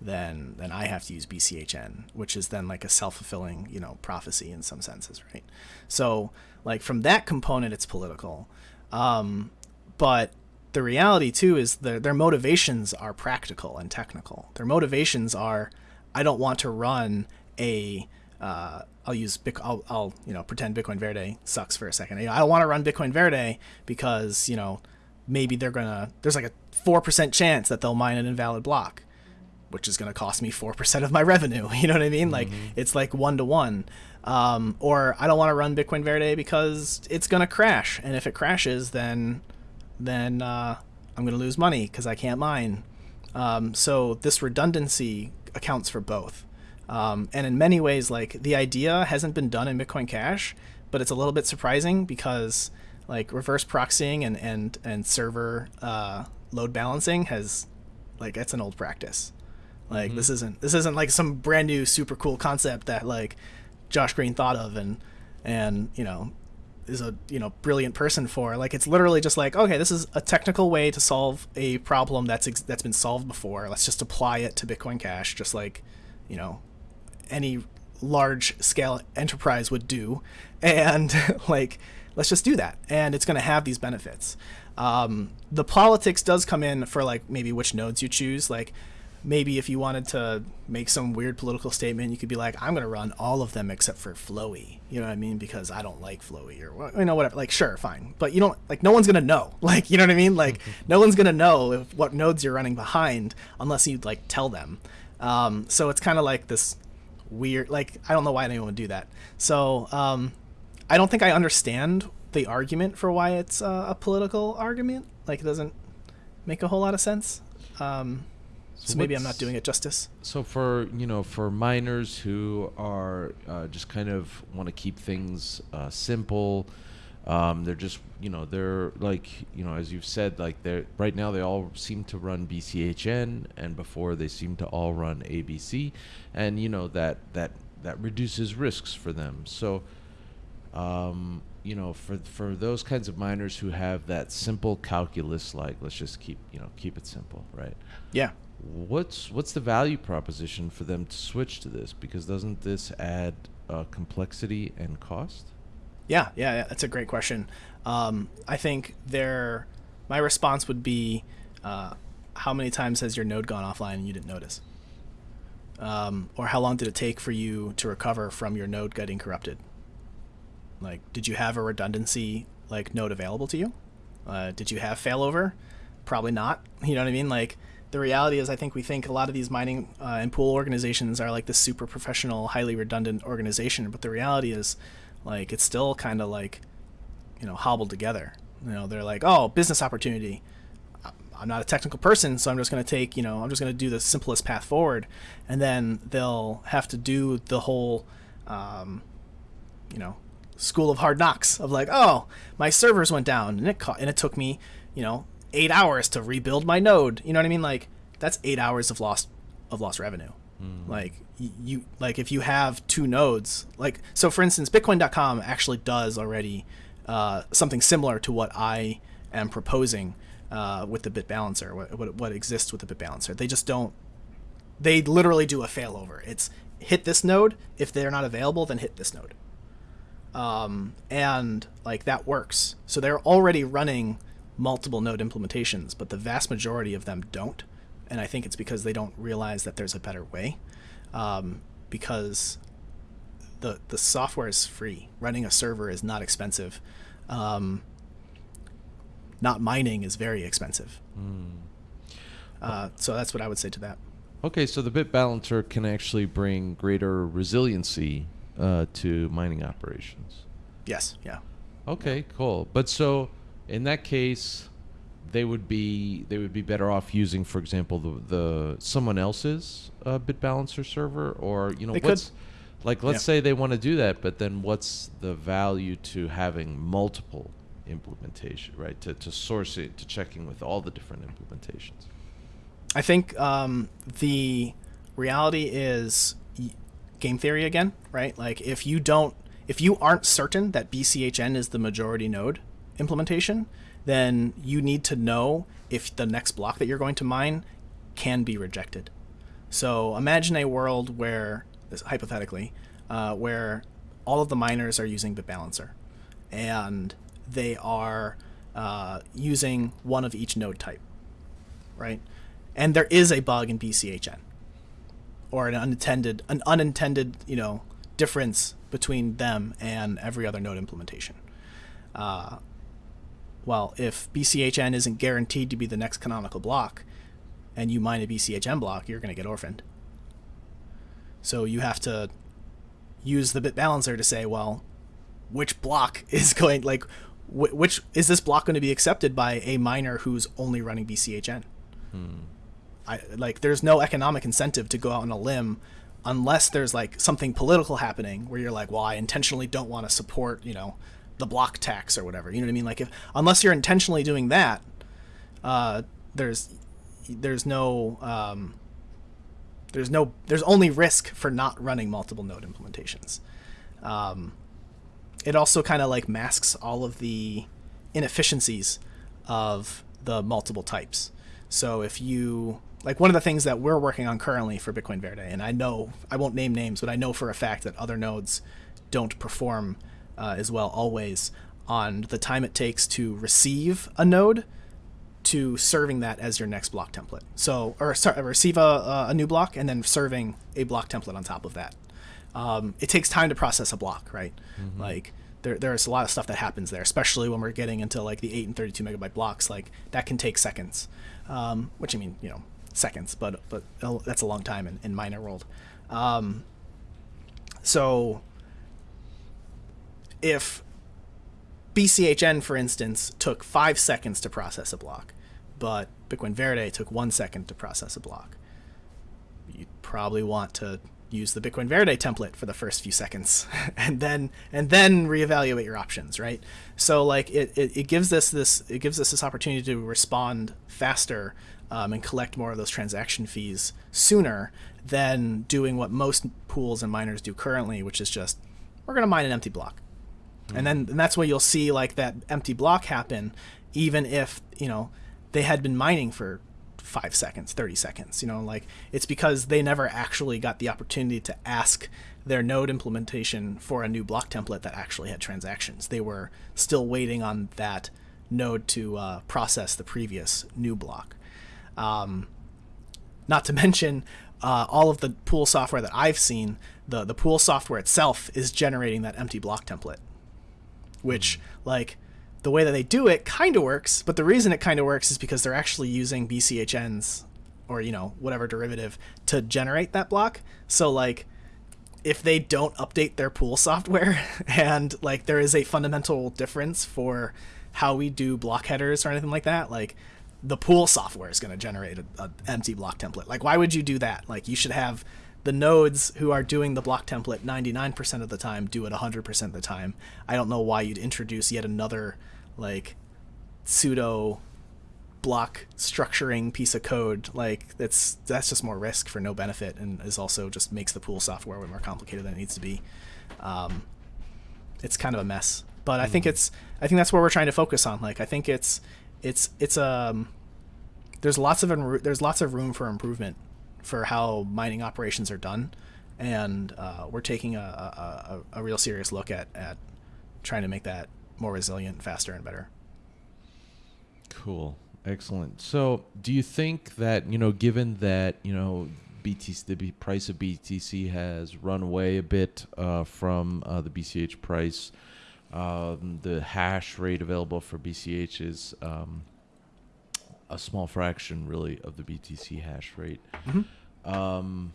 then then I have to use BCHN, which is then like a self fulfilling you know prophecy in some senses, right? So like from that component, it's political, um, but the reality too is their their motivations are practical and technical. Their motivations are, I don't want to run a uh, I'll use I'll, I'll you know pretend Bitcoin Verde sucks for a second. I don't want to run Bitcoin Verde because you know maybe they're gonna there's like a four percent chance that they'll mine an invalid block, which is gonna cost me four percent of my revenue. You know what I mean? Mm-hmm. Like it's like one to one. Um, or I don't want to run Bitcoin Verde because it's gonna crash, and if it crashes, then then uh, I'm gonna lose money because I can't mine. Um, so this redundancy accounts for both. Um, and in many ways, like the idea hasn't been done in Bitcoin Cash, but it's a little bit surprising because like reverse proxying and and and server uh, load balancing has like it's an old practice. Like mm-hmm. this isn't this isn't like some brand new super cool concept that like Josh Green thought of and and you know is a you know brilliant person for. Like it's literally just like okay, this is a technical way to solve a problem that's ex- that's been solved before. Let's just apply it to Bitcoin Cash, just like you know any large scale enterprise would do, and like let's just do that. And it's going to have these benefits. Um, the politics does come in for like maybe which nodes you choose. Like maybe if you wanted to make some weird political statement you could be like i'm going to run all of them except for Flowee. You know what i mean? Because i don't like Flowee or you know whatever. Like sure fine. But you don't like no one's going to know. Like you know what i mean? Like no one's going to know if, what nodes you're running behind unless you like tell them. Um, so it's kind of like this weird like i don't know why anyone would do that. So um, I don't think I understand the argument for why it's uh, a political argument. Like it doesn't make a whole lot of sense. Um, so, so maybe I'm not doing it justice. So for you know for miners who are uh, just kind of want to keep things uh, simple, um, they're just you know they're like you know as you've said like they're right now they all seem to run BCHN and before they seem to all run ABC, and you know that that that reduces risks for them. So um, you know, for for those kinds of miners who have that simple calculus, like let's just keep you know keep it simple, right? Yeah. What's what's the value proposition for them to switch to this? Because doesn't this add uh, complexity and cost? Yeah, yeah, yeah, that's a great question. Um, I think there, my response would be, uh, how many times has your node gone offline and you didn't notice? Um, or how long did it take for you to recover from your node getting corrupted? Like, did you have a redundancy like node available to you? Uh, did you have failover? Probably not. You know what I mean? Like, the reality is, I think we think a lot of these mining uh, and pool organizations are like this super professional, highly redundant organization, but the reality is, like, it's still kind of like, you know, hobbled together. You know, they're like, oh, business opportunity. I'm not a technical person, so I'm just going to take, you know, I'm just going to do the simplest path forward, and then they'll have to do the whole, um, you know, school of hard knocks of like, oh, my servers went down and it ca- and it took me, you know, eight hours to rebuild my node. You know what I mean? Like that's eight hours of lost of lost revenue. Mm. Like you like if you have two nodes, like so for instance, Bitcoin.com actually does already uh, something similar to what I am proposing uh, with the bit balancer, what, what, what exists with the bit balancer. They just don't. They literally do a failover. It's hit this node. If they're not available, then hit this node. Um, and like that works. So they're already running multiple node implementations, but the vast majority of them don't. And I think it's because they don't realize that there's a better way. Um, because the the software is free. Running a server is not expensive. Um, not mining is very expensive. Uh, so that's what I would say to that. Okay, so the bit balancer can actually bring greater resiliency uh, to mining operations. Yes. Yeah. Okay, cool. But so in that case, they would be they would be better off using, for example, the the someone else's uh, bit balancer server, or you know, They could. what's like let's Yeah. say they want to do that, but then what's the value to having multiple implementation, right? To to source it, to checking with all the different implementations. I think um, the reality is game theory again, right? Like if you don't, if you aren't certain that BCHN is the majority node implementation, then you need to know if the next block that you're going to mine can be rejected. So imagine a world where, this- hypothetically, uh, where all of the miners are using BitBalancer, and they are uh, using one of each node type, right? And there is a bug in BCHN, or an unintended, an unintended, you know, difference between them and every other node implementation. Uh, well, if BCHN isn't guaranteed to be the next canonical block, and you mine a BCHN block, you're going to get orphaned. So you have to use the bit balancer to say, well, which block is going like wh- which is this block going to be accepted by a miner who's only running BCHN? I like there's no economic incentive to go out on a limb unless there's like something political happening where you're like, well, I intentionally don't want to support, you know, the block tax or whatever. You know what I mean? Like if unless you're intentionally doing that, uh, there's there's no um, there's no there's only risk for not running multiple node implementations. Um, it also kind of like masks all of the inefficiencies of the multiple types. So if you like one of the things that we're working on currently for Bitcoin Verde, and I know I won't name names, but I know for a fact that other nodes don't perform uh, as well always on the time it takes to receive a node to serving that as your next block template. So, or sorry, receive a, a new block and then serving a block template on top of that. Um, it takes time to process a block, right? Like there, there's a lot of stuff that happens there, especially when we're getting into like the 8 and 32 megabyte blocks. Like that can take seconds, um, which I mean, you know, seconds, but but that's a long time in, in miner world. Um, so if BCHN, for instance, took five seconds to process a block, but Bitcoin Verde took one second to process a block. You'd probably want to use the Bitcoin Verde template for the first few seconds, and then and then reevaluate your options, right? So like it, it, it gives us this it gives us this opportunity to respond faster um, and collect more of those transaction fees sooner than doing what most pools and miners do currently, which is just we're going to mine an empty block. And then and that's where you'll see like that empty block happen even if you know they had been mining for five seconds 30 seconds you know like it's because they never actually got the opportunity to ask their node implementation for a new block template that actually had transactions. They were still waiting on that node to uh, process the previous new block um, not to mention uh, all of the pool software that I've seen, the the pool software itself is generating that empty block template, which like the way that they do it kind of works, but the reason it kind of works is because they're actually using BCHNs or you know whatever derivative to generate that block. So like if they don't update their pool software and like there is a fundamental difference for how we do block headers or anything like that, like the pool software is going to generate an empty block template. Like, why would you do that? Like, you should have the nodes who are doing the block template 99% of the time do it 100% of the time. I don't know why you'd introduce yet another, like, pseudo block structuring piece of code like that's that's just more risk for no benefit and is also just makes the pool software way more complicated than it needs to be um, it's kind of a mess but i think it's i think that's where we're trying to focus on like i think it's it's it's um there's lots of there's lots of room for improvement for how mining operations are done, and uh, we're taking a, a, a, real serious look at at trying to make that more resilient, faster, and better. Cool. Excellent. So, do you think that, you know, given that, you know, BTC, the price of BTC has run away a bit uh, from uh, the BCH price, um, the hash rate available for BCH is um, a small fraction, really, of the BTC hash rate. Um,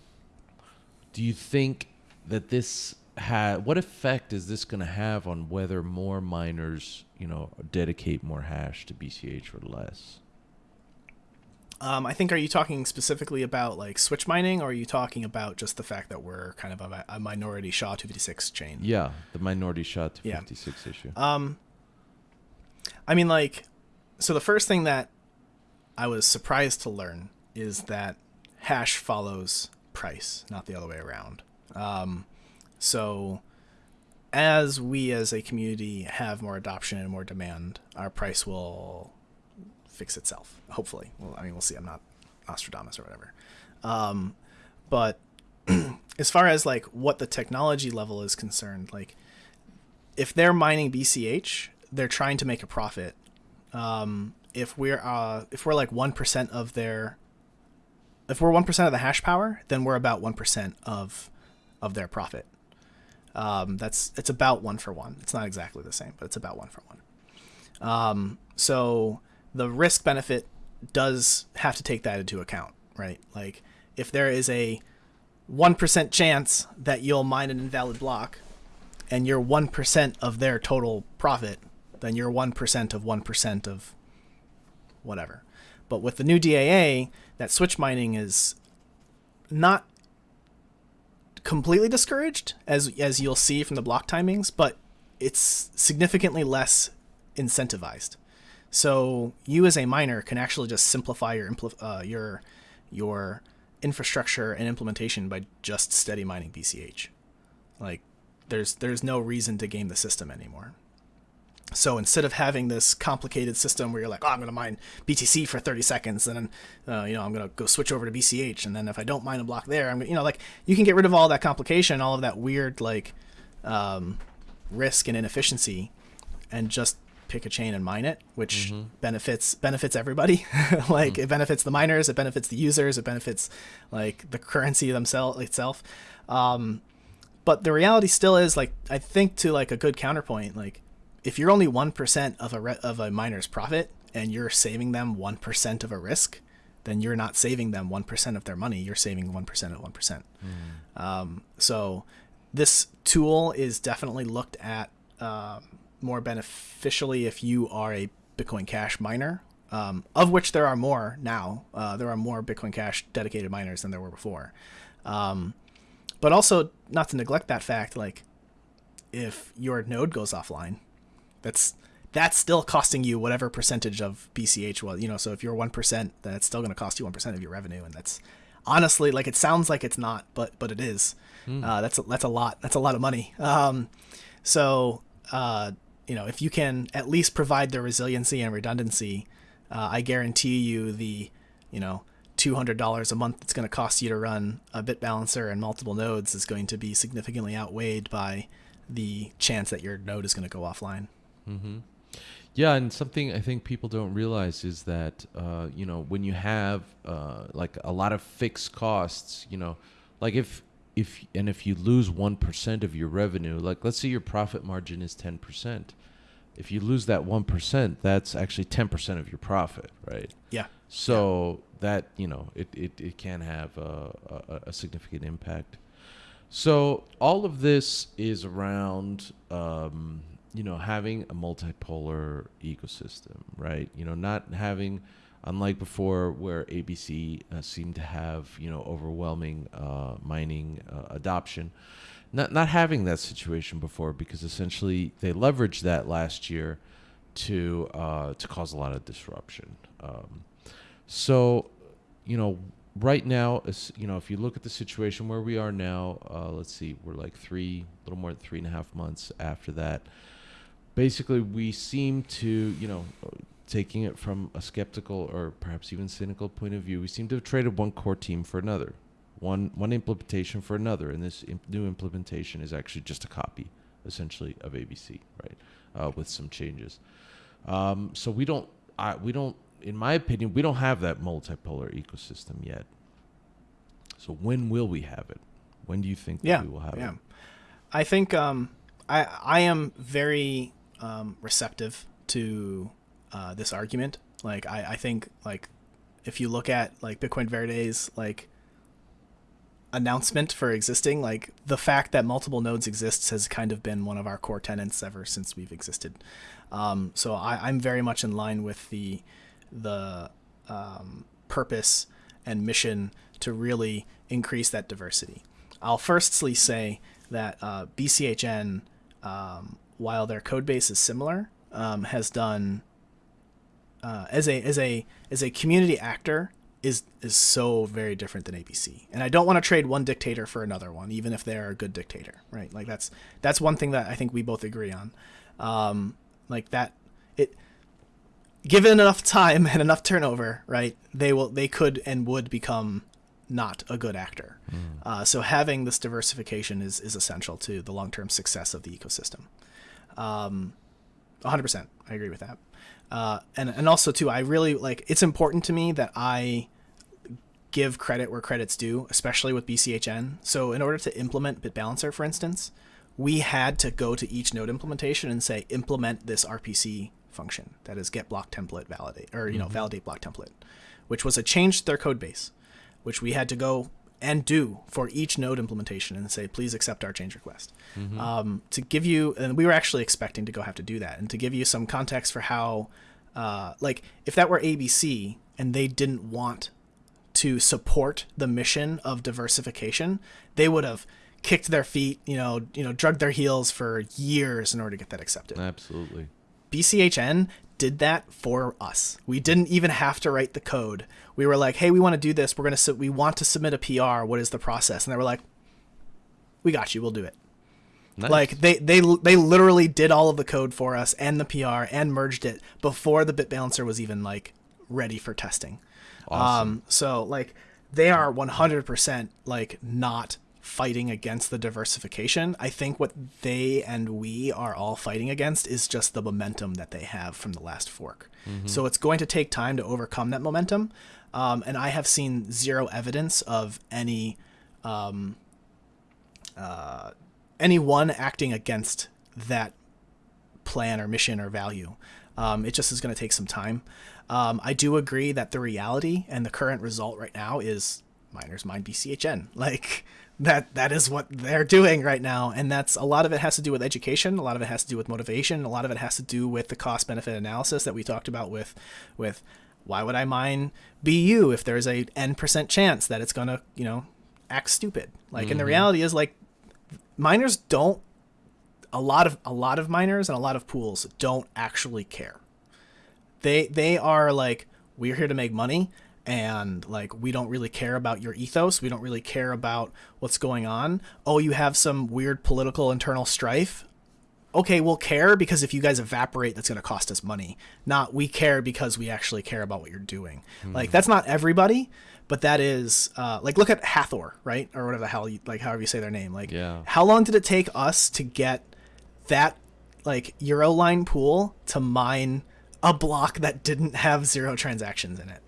do you think that this ha- what effect is this going to have on whether more miners, you know, dedicate more hash to BCH or less? Um, I think are you talking specifically about like switch mining, or are you talking about just the fact that we're kind of a, a minority SHA 256 chain? Yeah, the minority shot to Yeah. 56 issue. Um, I mean, like, so the first thing that I was surprised to learn is that hash follows price, not the other way around. Um, so as we as a community have more adoption and more demand, our price will fix itself. Hopefully. Well, I mean, we'll see. I'm not Nostradamus or whatever. Um, but as far as like what the technology level is concerned, like if they're mining BCH, they're trying to make a profit. Um, if we're uh, if we're like one percent of their, if we're one percent of the hash power, then we're about one percent of of their profit. Um, that's it's about one for one. It's not exactly the same, but it's about one for one. Um, so the risk benefit does have to take that into account, right? Like if there is a one percent chance that you'll mine an invalid block, and you're one percent of their total profit, then you're one percent of one percent of whatever. But with the new DAA, that switch mining is not completely discouraged, as as you'll see from the block timings, but it's significantly less incentivized. So you as a miner can actually just simplify your uh, your your infrastructure and implementation by just steady mining BCH. Like there's there's no reason to game the system anymore. So instead of having this complicated system where you're like, oh, I'm going to mine BTC for 30 seconds, and then, uh, you know, I'm going to go switch over to BCH, and then if I don't mine a block there, I'm, gonna, you know, like you can get rid of all that complication, all of that weird like um, risk and inefficiency, and just pick a chain and mine it, which benefits benefits everybody. like it benefits the miners, it benefits the users, it benefits like the currency themselves itself. Um, but the reality still is like I think to like a good counterpoint, like if you're only one percent of a re- of a miner's profit and you're saving them one percent of a risk, then you're not saving them one percent of their money. You're saving one percent of one percent. Um, so this tool is definitely looked at um, more beneficially if you are a Bitcoin Cash miner, um, of which there are more now. Uh, there are more Bitcoin Cash dedicated miners than there were before. Um, but also, not to neglect that fact, like if your node goes offline, that's that's still costing you whatever percentage of BCH was. You know, so if you're one percent, then it's still going to cost you one percent of your revenue, and that's honestly like it sounds like it's not, but but it is. Uh, that's a, that's a lot. That's a lot of money. Um, so uh, you know, if you can at least provide the resiliency and redundancy, uh, I guarantee you the you know $200 a month it's going to cost you to run a bit balancer and multiple nodes is going to be significantly outweighed by the chance that your node is going to go offline. Mm-hmm. Yeah, and something I think people don't realize is that uh, you know when you have uh, like a lot of fixed costs, you know, like if if and if you lose one percent of your revenue, like let's say your profit margin is ten percent, if you lose that one percent, that's actually ten percent of your profit, right? Yeah. So that you know it, it, it can have a, a, a significant impact. So all of this is around um, you know having a multipolar ecosystem, right? You know, not having unlike before where ABC uh, seemed to have you know overwhelming uh, mining uh, adoption. Not not having that situation before because essentially they leveraged that last year to uh, to cause a lot of disruption. Um, so, you know, right now, you know, if you look at the situation where we are now, uh, let's see, we're like three, a little more than three and a half months after that. Basically, we seem to, you know, taking it from a skeptical or perhaps even cynical point of view, we seem to have traded one core team for another, one one implementation for another, and this imp- new implementation is actually just a copy, essentially, of ABC, right, uh, with some changes. Um, so we don't, I, we don't, in my opinion, we don't have that multipolar ecosystem yet. So when will we have it? When do you think that Yeah, we will have yeah. it? I think um, I I am very um, receptive to uh, this argument. Like I, I think like if you look at like Bitcoin Verde's like announcement for existing, like the fact that multiple nodes exists has kind of been one of our core tenets ever since we've existed. Um, so I, I'm very much in line with the the um, purpose and mission to really increase that diversity. I'll firstly say that uh, BCHN, um, while their code base is similar, um, has done uh, as a as a as a community actor is is so very different than ABC. And I don't want to trade one dictator for another one, even if they're a good dictator, right? Like that's that's one thing that I think we both agree on. Um, like that, it given enough time and enough turnover, right? They will they could and would become not a good actor. Uh, so having this diversification is is essential to the long term success of the ecosystem. Um, 100%. I agree with that. Uh, and and also too, I really like. It's important to me that I give credit where credit's due, especially with BCHN. So in order to implement BitBalancer, for instance, we had to go to each node implementation and say implement this RPC function that is get block template validate or you know validate block template, which was a change to their code base, which we had to go and do for each node implementation and say please accept our change request. Um, to give you, and we were actually expecting to go have to do that, and to give you some context for how, uh, like if that were ABC and they didn't want to support the mission of diversification, they would have kicked their feet, you know, you know, drugged their heels for years in order to get that accepted. Absolutely. BCHN did that for us. We didn't even have to write the code. We were like, "Hey, we want to do this. We're gonna su- we want to submit a PR. What is the process?" And they were like, "We got you. We'll do it." Nice. Like they they they literally did all of the code for us and the PR and merged it before the bit balancer was even like ready for testing. Awesome. Um, so like they are 100% like not fighting against the diversification. I think what they and we are all fighting against is just the momentum that they have from the last fork. So it's going to take time to overcome that momentum. Um, and I have seen zero evidence of any um, uh, anyone acting against that plan or mission or value. Um, it just is going to take some time. Um, I do agree that the reality and the current result right now is miners mine BCHN. Like that that is what they're doing right now. And that's a lot of it has to do with education. A lot of it has to do with motivation. A lot of it has to do with the cost benefit analysis that we talked about with with why would I mine BU if there's a n percent chance that it's going to you know act stupid? Like and the mm-hmm. reality is like miners don't a lot of a lot of miners and a lot of pools don't actually care. They they are like we're here to make money and like we don't really care about your ethos. We don't really care about what's going on. Oh you have some weird political internal strife? Okay we'll care because if you guys evaporate that's going to cost us money. Not we care because we actually care about what you're doing. Like that's not everybody but that is uh, like look at hathor right? Or whatever the hell you, like however you say their name. Like Yeah. how long did it take us to get that like Euroline pool to mine a block that didn't have zero transactions in it.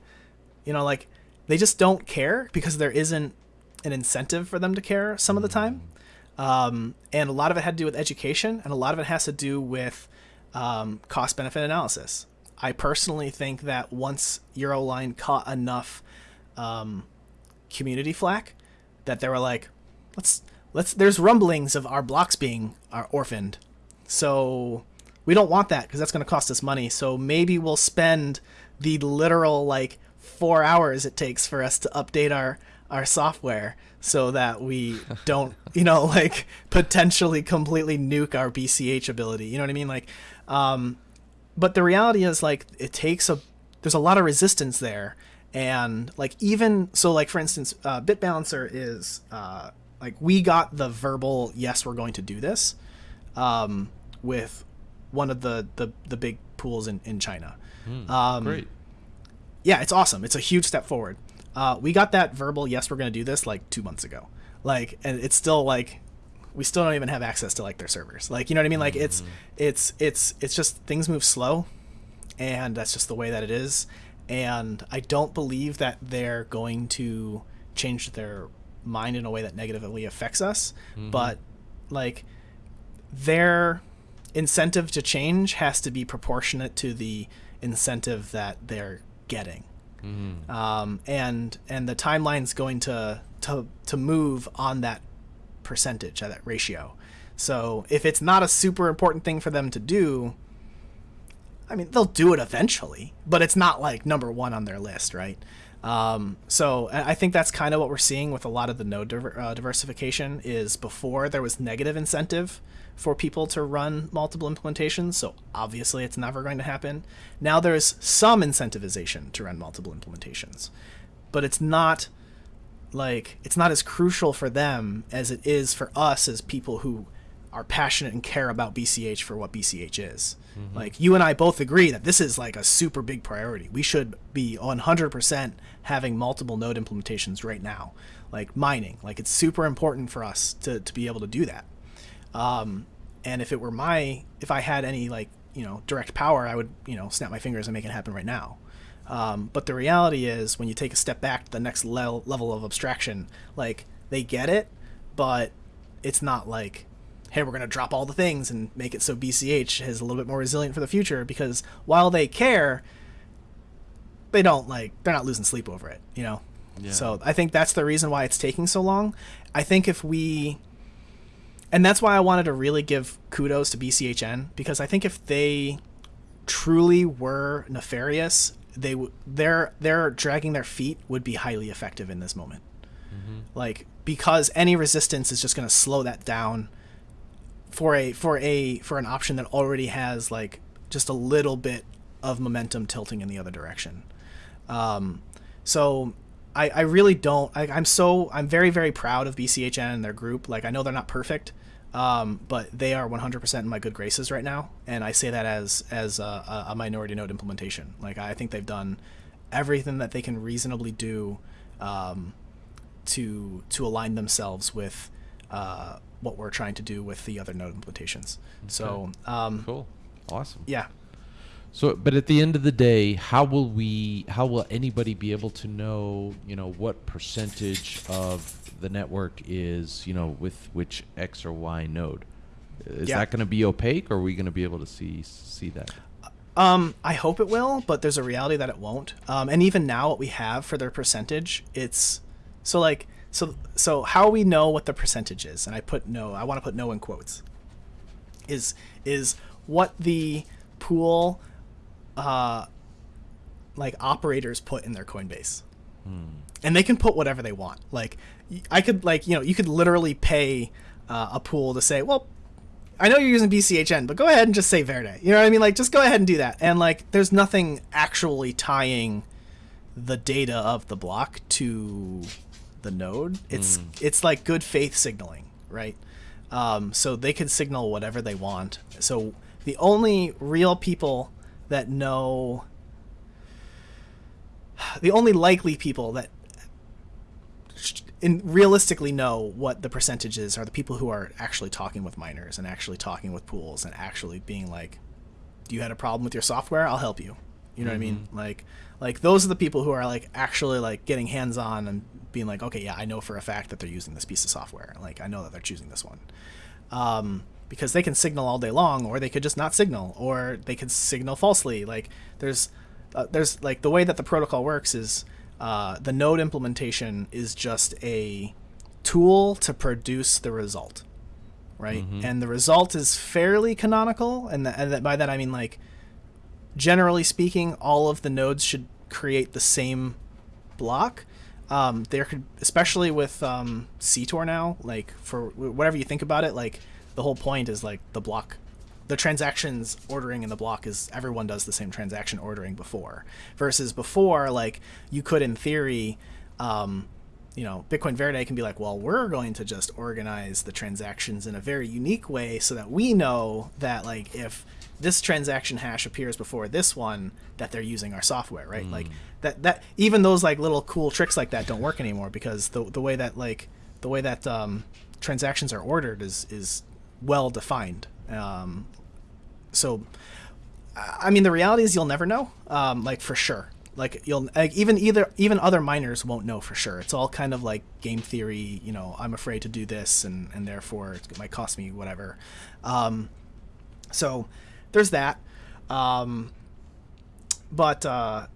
You know, like they just don't care because there isn't an incentive for them to care some of the time. Um, and a lot of it had to do with education, and a lot of it has to do with um, cost benefit analysis. I personally think that once Euroline caught enough um, community flack, that they were like, let's let's. There's rumblings of our blocks being are orphaned, so we don't want that because that's going to cost us money. So maybe we'll spend the literal like four hours it takes for us to update our our software so that we don't, you know, like potentially completely nuke our BCH ability. You know what I mean? Like, um, but the reality is like it takes a there's a lot of resistance there and like even so like for instance uh, Bit Balancer is uh, like we got the verbal yes we're going to do this um, with one of the, the the big pools in in China. Hmm, Um, Great. Yeah, it's awesome. It's a huge step forward. Uh, we got that verbal yes, we're going to do this like two months ago. Like, and it's still like we still don't even have access to like their servers. Like, you know what I mean? Like, it's it's it's it's just things move slow, and that's just the way that it is. And I don't believe that they're going to change their mind in a way that negatively affects us. But like their incentive to change has to be proportionate to the incentive that they're getting. Um, and and the timeline's going to to to move on that percentage, at that ratio. So if it's not a super important thing for them to do, I mean, they'll do it eventually, but it's not like number one on their list, right? Um, so I I think that's kind of what we're seeing with a lot of the node diver- uh, diversification is before there was negative incentive for people to run multiple implementations. So obviously it's never going to happen. Now there's some incentivization to run multiple implementations, but it's not like it's not as crucial for them as it is for us as people who are passionate and care about BCH for what BCH is. Mm-hmm. Like you and I both agree that this is like a super big priority. We should be 100% having multiple node implementations right now. Like mining, like it's super important for us to to be able to do that. Um, and if it were my, if I had any like you know direct power, I would you know snap my fingers and make it happen right now. Um, but the reality is, when you take a step back to the next level level of abstraction, like they get it, but it's not like, hey, we're gonna drop all the things and make it so BCH is a little bit more resilient for the future. Because while they care, they don't like they're not losing sleep over it, you know. Yeah. So I think that's the reason why it's taking so long. I think if we and that's why I wanted to really give kudos to BCHN because I think if they truly were nefarious, they w- their their dragging their feet would be highly effective in this moment. Like because any resistance is just going to slow that down for a for a for an option that already has like just a little bit of momentum tilting in the other direction. Um, so I, I really don't. I, I'm so I'm very very proud of BCHN and their group. Like I know they're not perfect, um, but they are 100% in my good graces right now, and I say that as as a, a minority node implementation. Like I think they've done everything that they can reasonably do um, to to align themselves with uh, what we're trying to do with the other node implementations. So um, Cool. Awesome. yeah, So, but at the end of the day, how will we? How will anybody be able to know? You know, what percentage of the network is you know with which X or Y node? Is Yeah. that going to be opaque, or are we going to be able to see see that? Um, I hope it will, but there's a reality that it won't. Um, and even now, what we have for their percentage, it's so like so so how we know what the percentage is, and I put no, I want to put no in quotes. Is is what the pool, uh, like operators put in their Coinbase, and they can put whatever they want. Like I could like you know you could literally pay uh, a pool to say, well, I know you're using BCHN, but go ahead and just say Verde. You know what I mean? Like, just go ahead and do that. And like, there's nothing actually tying the data of the block to the node. It's it's like good faith signaling, right? Um, so they can signal whatever they want. So the only real people that know, the only likely people that in realistically know what the percentages are the people who are actually talking with miners and actually talking with pools and actually being like you had a problem with your software? I'll help you. You know what i mean? Like like those are the people who are like actually like getting hands on and being like okay yeah i know for a fact that they're using this piece of software. Like i know that they're choosing this one. Um, because they can signal all day long or they could just not signal or they could signal falsely. Like there's uh, there's like the way that the protocol works is uh, the node implementation is just a tool to produce the result right? And the result is fairly canonical and, and that, by that i mean like generally speaking all of the nodes should create the same block. Um, there could especially with um, ctor now like for whatever you think about it like the whole point is like the block the transactions ordering in the block is everyone does the same transaction ordering before versus before like you could in theory um, you know, Bitcoin Verde can be like, well, we're going to just organize the transactions in a very unique way so that we know that like if this transaction hash appears before this one, that they're using our software, right? Like that that even those like little cool tricks like that don't work anymore because the the way that like the way that um, transactions are ordered is is well defined. Um, so, I mean, the reality is you'll never know, um, like for sure. Like you'll like even either even other miners won't know for sure. It's all kind of like game theory you know i'm afraid to do this and and therefore it might cost me whatever. Um, so there's that. Um, but uh,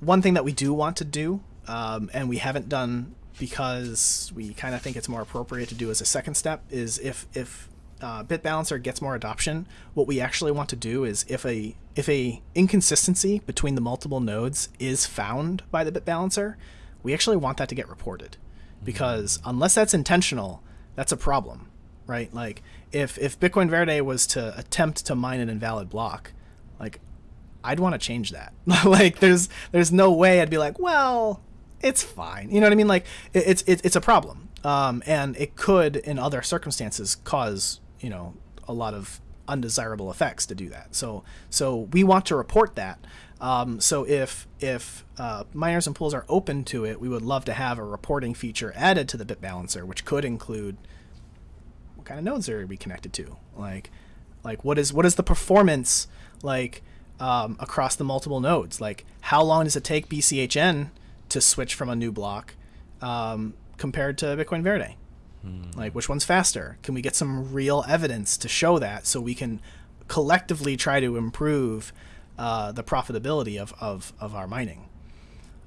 one thing that we do want to do um, and we haven't done because we kind of think it's more appropriate to do as a second step is if if uh, BitBalancer gets more adoption, what we actually want to do is if a if a inconsistency between the multiple nodes is found by the BitBalancer, we actually want that to get reported, because unless that's intentional, that's a problem, right? Like if if Bitcoin Verde was to attempt to mine an invalid block, like I'd want to change that. like there's there's no way I'd be like, well, it's fine. You know what I mean? Like it, it's it, it's a problem. Um, and it could, in other circumstances, cause you know a lot of undesirable effects to do that. So so we want to report that. Um, so if if uh, miners and pools are open to it, we would love to have a reporting feature added to the BitBalancer, which could include what kind of nodes are we connected to, like like what is what is the performance like um, across the multiple nodes? Like how long does it take BCHN to switch from a new block um, compared to Bitcoin Verde? Like, which one's faster? Can we get some real evidence to show that so we can collectively try to improve uh, the profitability of, of, of our mining?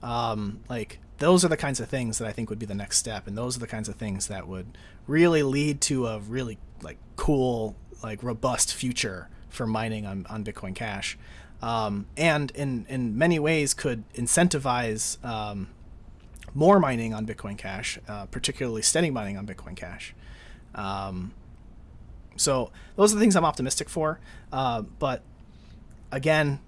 Um, like, those are the kinds of things that I think would be the next step, and those are the kinds of things that would really lead to a really like cool, like robust future for mining on, on Bitcoin Cash, um, and in in many ways could incentivize um, more mining on Bitcoin Cash, uh, particularly steady mining on Bitcoin Cash. Um, so those are the things I'm optimistic for. Uh, but again,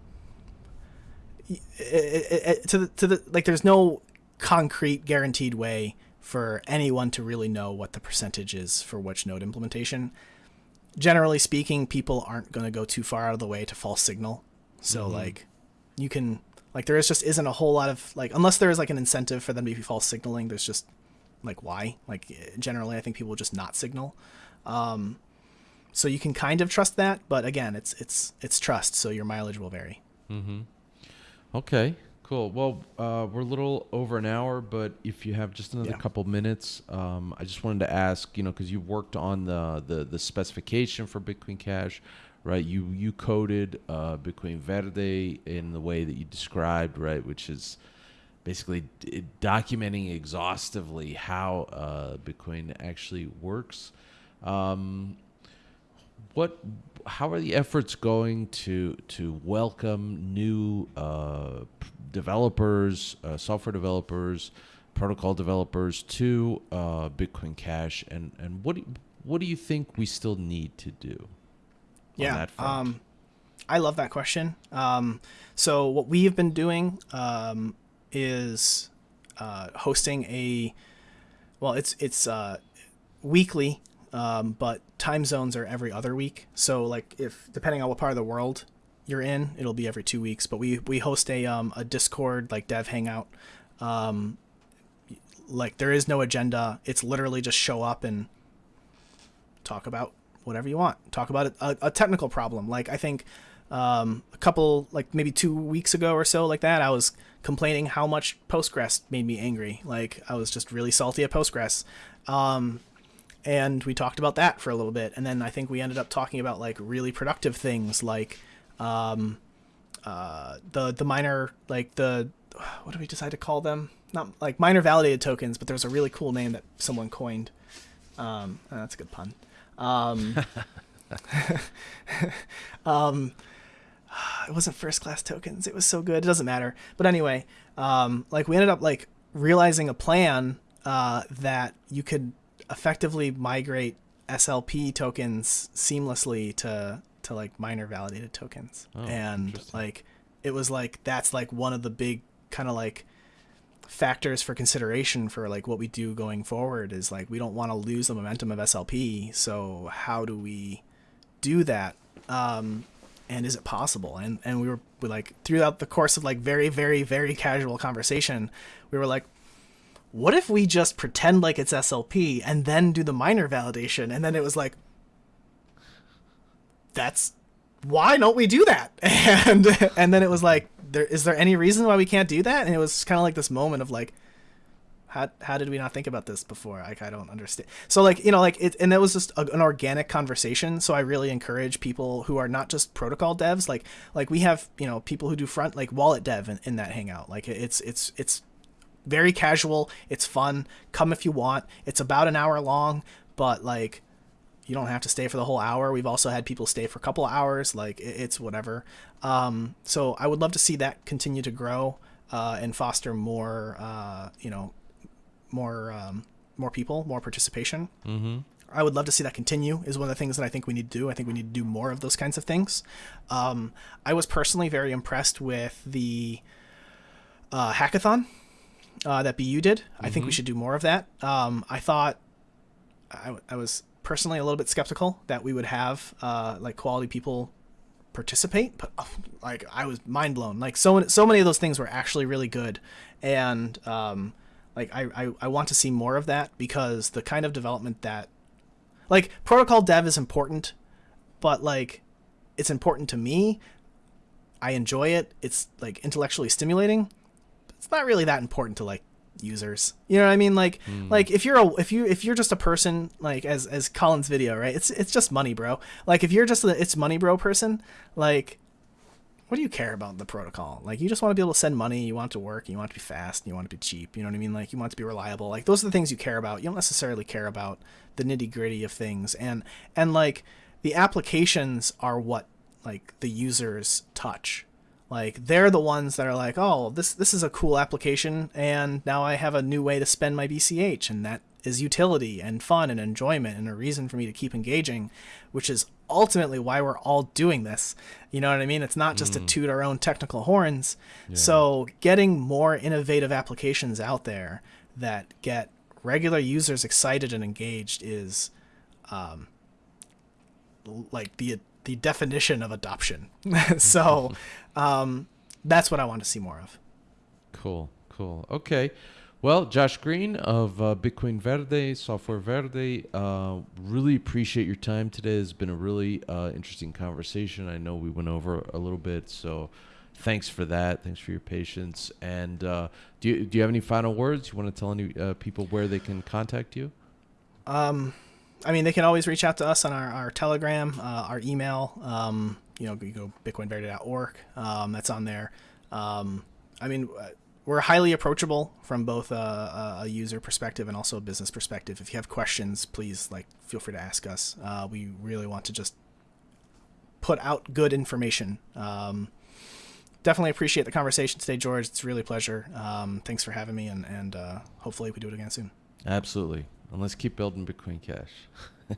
it, it, it, to the to the like, there's no concrete guaranteed way for anyone to really know what the percentage is for which node implementation. Generally speaking, people aren't going to go too far out of the way to false signal. So mm-hmm. like, you can like there is just isn't a whole lot of like unless there is like an incentive for them to be false signaling. There's just like why? Like generally, I think people just not signal. Um, so you can kind of trust that, but again, it's it's it's trust. So your mileage will vary. Mm-hmm. Okay. Cool. Well, uh, we're a little over an hour, but if you have just another yeah. couple minutes, um, I just wanted to ask, you know, because you worked on the, the the specification for Bitcoin Cash right? You you coded uh, Bitcoin Verde in the way that you described, right, which is basically d- documenting exhaustively how uh, Bitcoin actually works. Um, what? How are the efforts going to to welcome new uh, developers, uh, software developers, protocol developers to uh, Bitcoin Cash, and and what do, what do you think we still need to do? Yeah, Um, I love that question. Um, so what we've been doing um, is uh, hosting a well, it's it's uh, weekly, um, but time zones are every other week. So like if depending on what part of the world you're in, it'll be every two weeks. But we we host a um, a Discord like Dev Hangout. Um, like there is no agenda. It's literally just show up and talk about whatever you want. Talk about a, a technical problem. Like I think um, a couple, like maybe two weeks ago or so, like that, I was complaining how much Postgres made me angry. Like I was just really salty at Postgres. Um, and we talked about that for a little bit. And then I think we ended up talking about like really productive things like um, uh, the the miner like the what do we decide to call them? Not like miner validated tokens, but there's a really cool name that someone coined. Um, that's a good pun. Um, um, it wasn't first class tokens. It was so good. It doesn't matter. But anyway, um, like we ended up like realizing a plan uh, that you could effectively migrate SLP tokens seamlessly to to like miner validated tokens. Oh, and like it was like that's like one of the big kind of like factors for consideration for like what we do going forward is like we don't want to lose the momentum of SLP. So how do we do that? Um, and is it possible? And and we were we like throughout the course of like very very very casual conversation, we were like, what if we just pretend like it's SLP and then do the miner validation? And then it was like, that's why don't we do that? And and then it was like, there is there any reason why we can't do that? And it was kind of like this moment of like, how, how did we not think about this before? Like I don't understand. So like you know like it and that was just a, an organic conversation. So I really encourage people who are not just protocol devs. Like like we have you know people who do front like wallet dev in, in that hangout. Like it's it's it's very casual. It's fun. Come if you want. It's about an hour long, but like you don't have to stay for the whole hour. We've also had people stay for a couple hours. Like it's whatever. Um, so I would love to see that continue to grow uh, and foster more, uh, you know, more um, more people, more participation. Mm-hmm. I would love to see that continue. Is one of the things that I think we need to do. I think we need to do more of those kinds of things. Um, I was personally very impressed with the uh, hackathon uh, that BU did. I think we should do more of that. Um, I thought I, I was personally a little bit skeptical that we would have uh, like quality people participate, but oh, like I was mind blown. Like so so many of those things were actually really good, and um, like I, I I want to see more of that because the kind of development that like protocol dev is important, but like it's important to me. I enjoy it. It's like intellectually stimulating. It's not really that important to like users. You know what I mean? Like hmm. like if you're a if you if you're just a person like as as Colin's video, right? It's it's just money, bro. Like if you're just a it's money bro person, like what do you care about the protocol? Like you just want to be able to send money, you want it to work, you want it to be fast, you want it to be cheap, you know what I mean? Like you want it to be reliable. Like those are the things you care about. You don't necessarily care about the nitty-gritty of things. And and like the applications are what like the users touch like they're the ones that are like oh this this is a cool application and now i have a new way to spend my bch and that is utility and fun and enjoyment and a reason for me to keep engaging which is ultimately why we're all doing this. You know what i mean? It's not just to toot our own technical horns. So getting more innovative applications out there that get regular users excited and engaged is um, like the the definition of adoption. so um, that's what I want to see more of. Cool, cool. Okay. Well, Josh Green of uh, Bitcoin Verde, Software Verde, uh, really appreciate your time today. It's been a really uh, interesting conversation. I know we went over a little bit, so thanks for that. Thanks for your patience. And uh, do you, do you have any final words? You want to tell any uh, people where they can contact you? Um, I mean, they can always reach out to us on our, our Telegram, uh, our email. Um, you know, you go bitcoinverde.org. Um, that's on there. Um, I mean, uh, we're highly approachable from both a, a user perspective and also a business perspective. If you have questions, please like feel free to ask us. Uh, we really want to just put out good information. Um, definitely appreciate the conversation today, George. It's really a pleasure. Um, thanks for having me, and and uh, hopefully we do it again soon. Absolutely. And let's keep building Bitcoin Cash.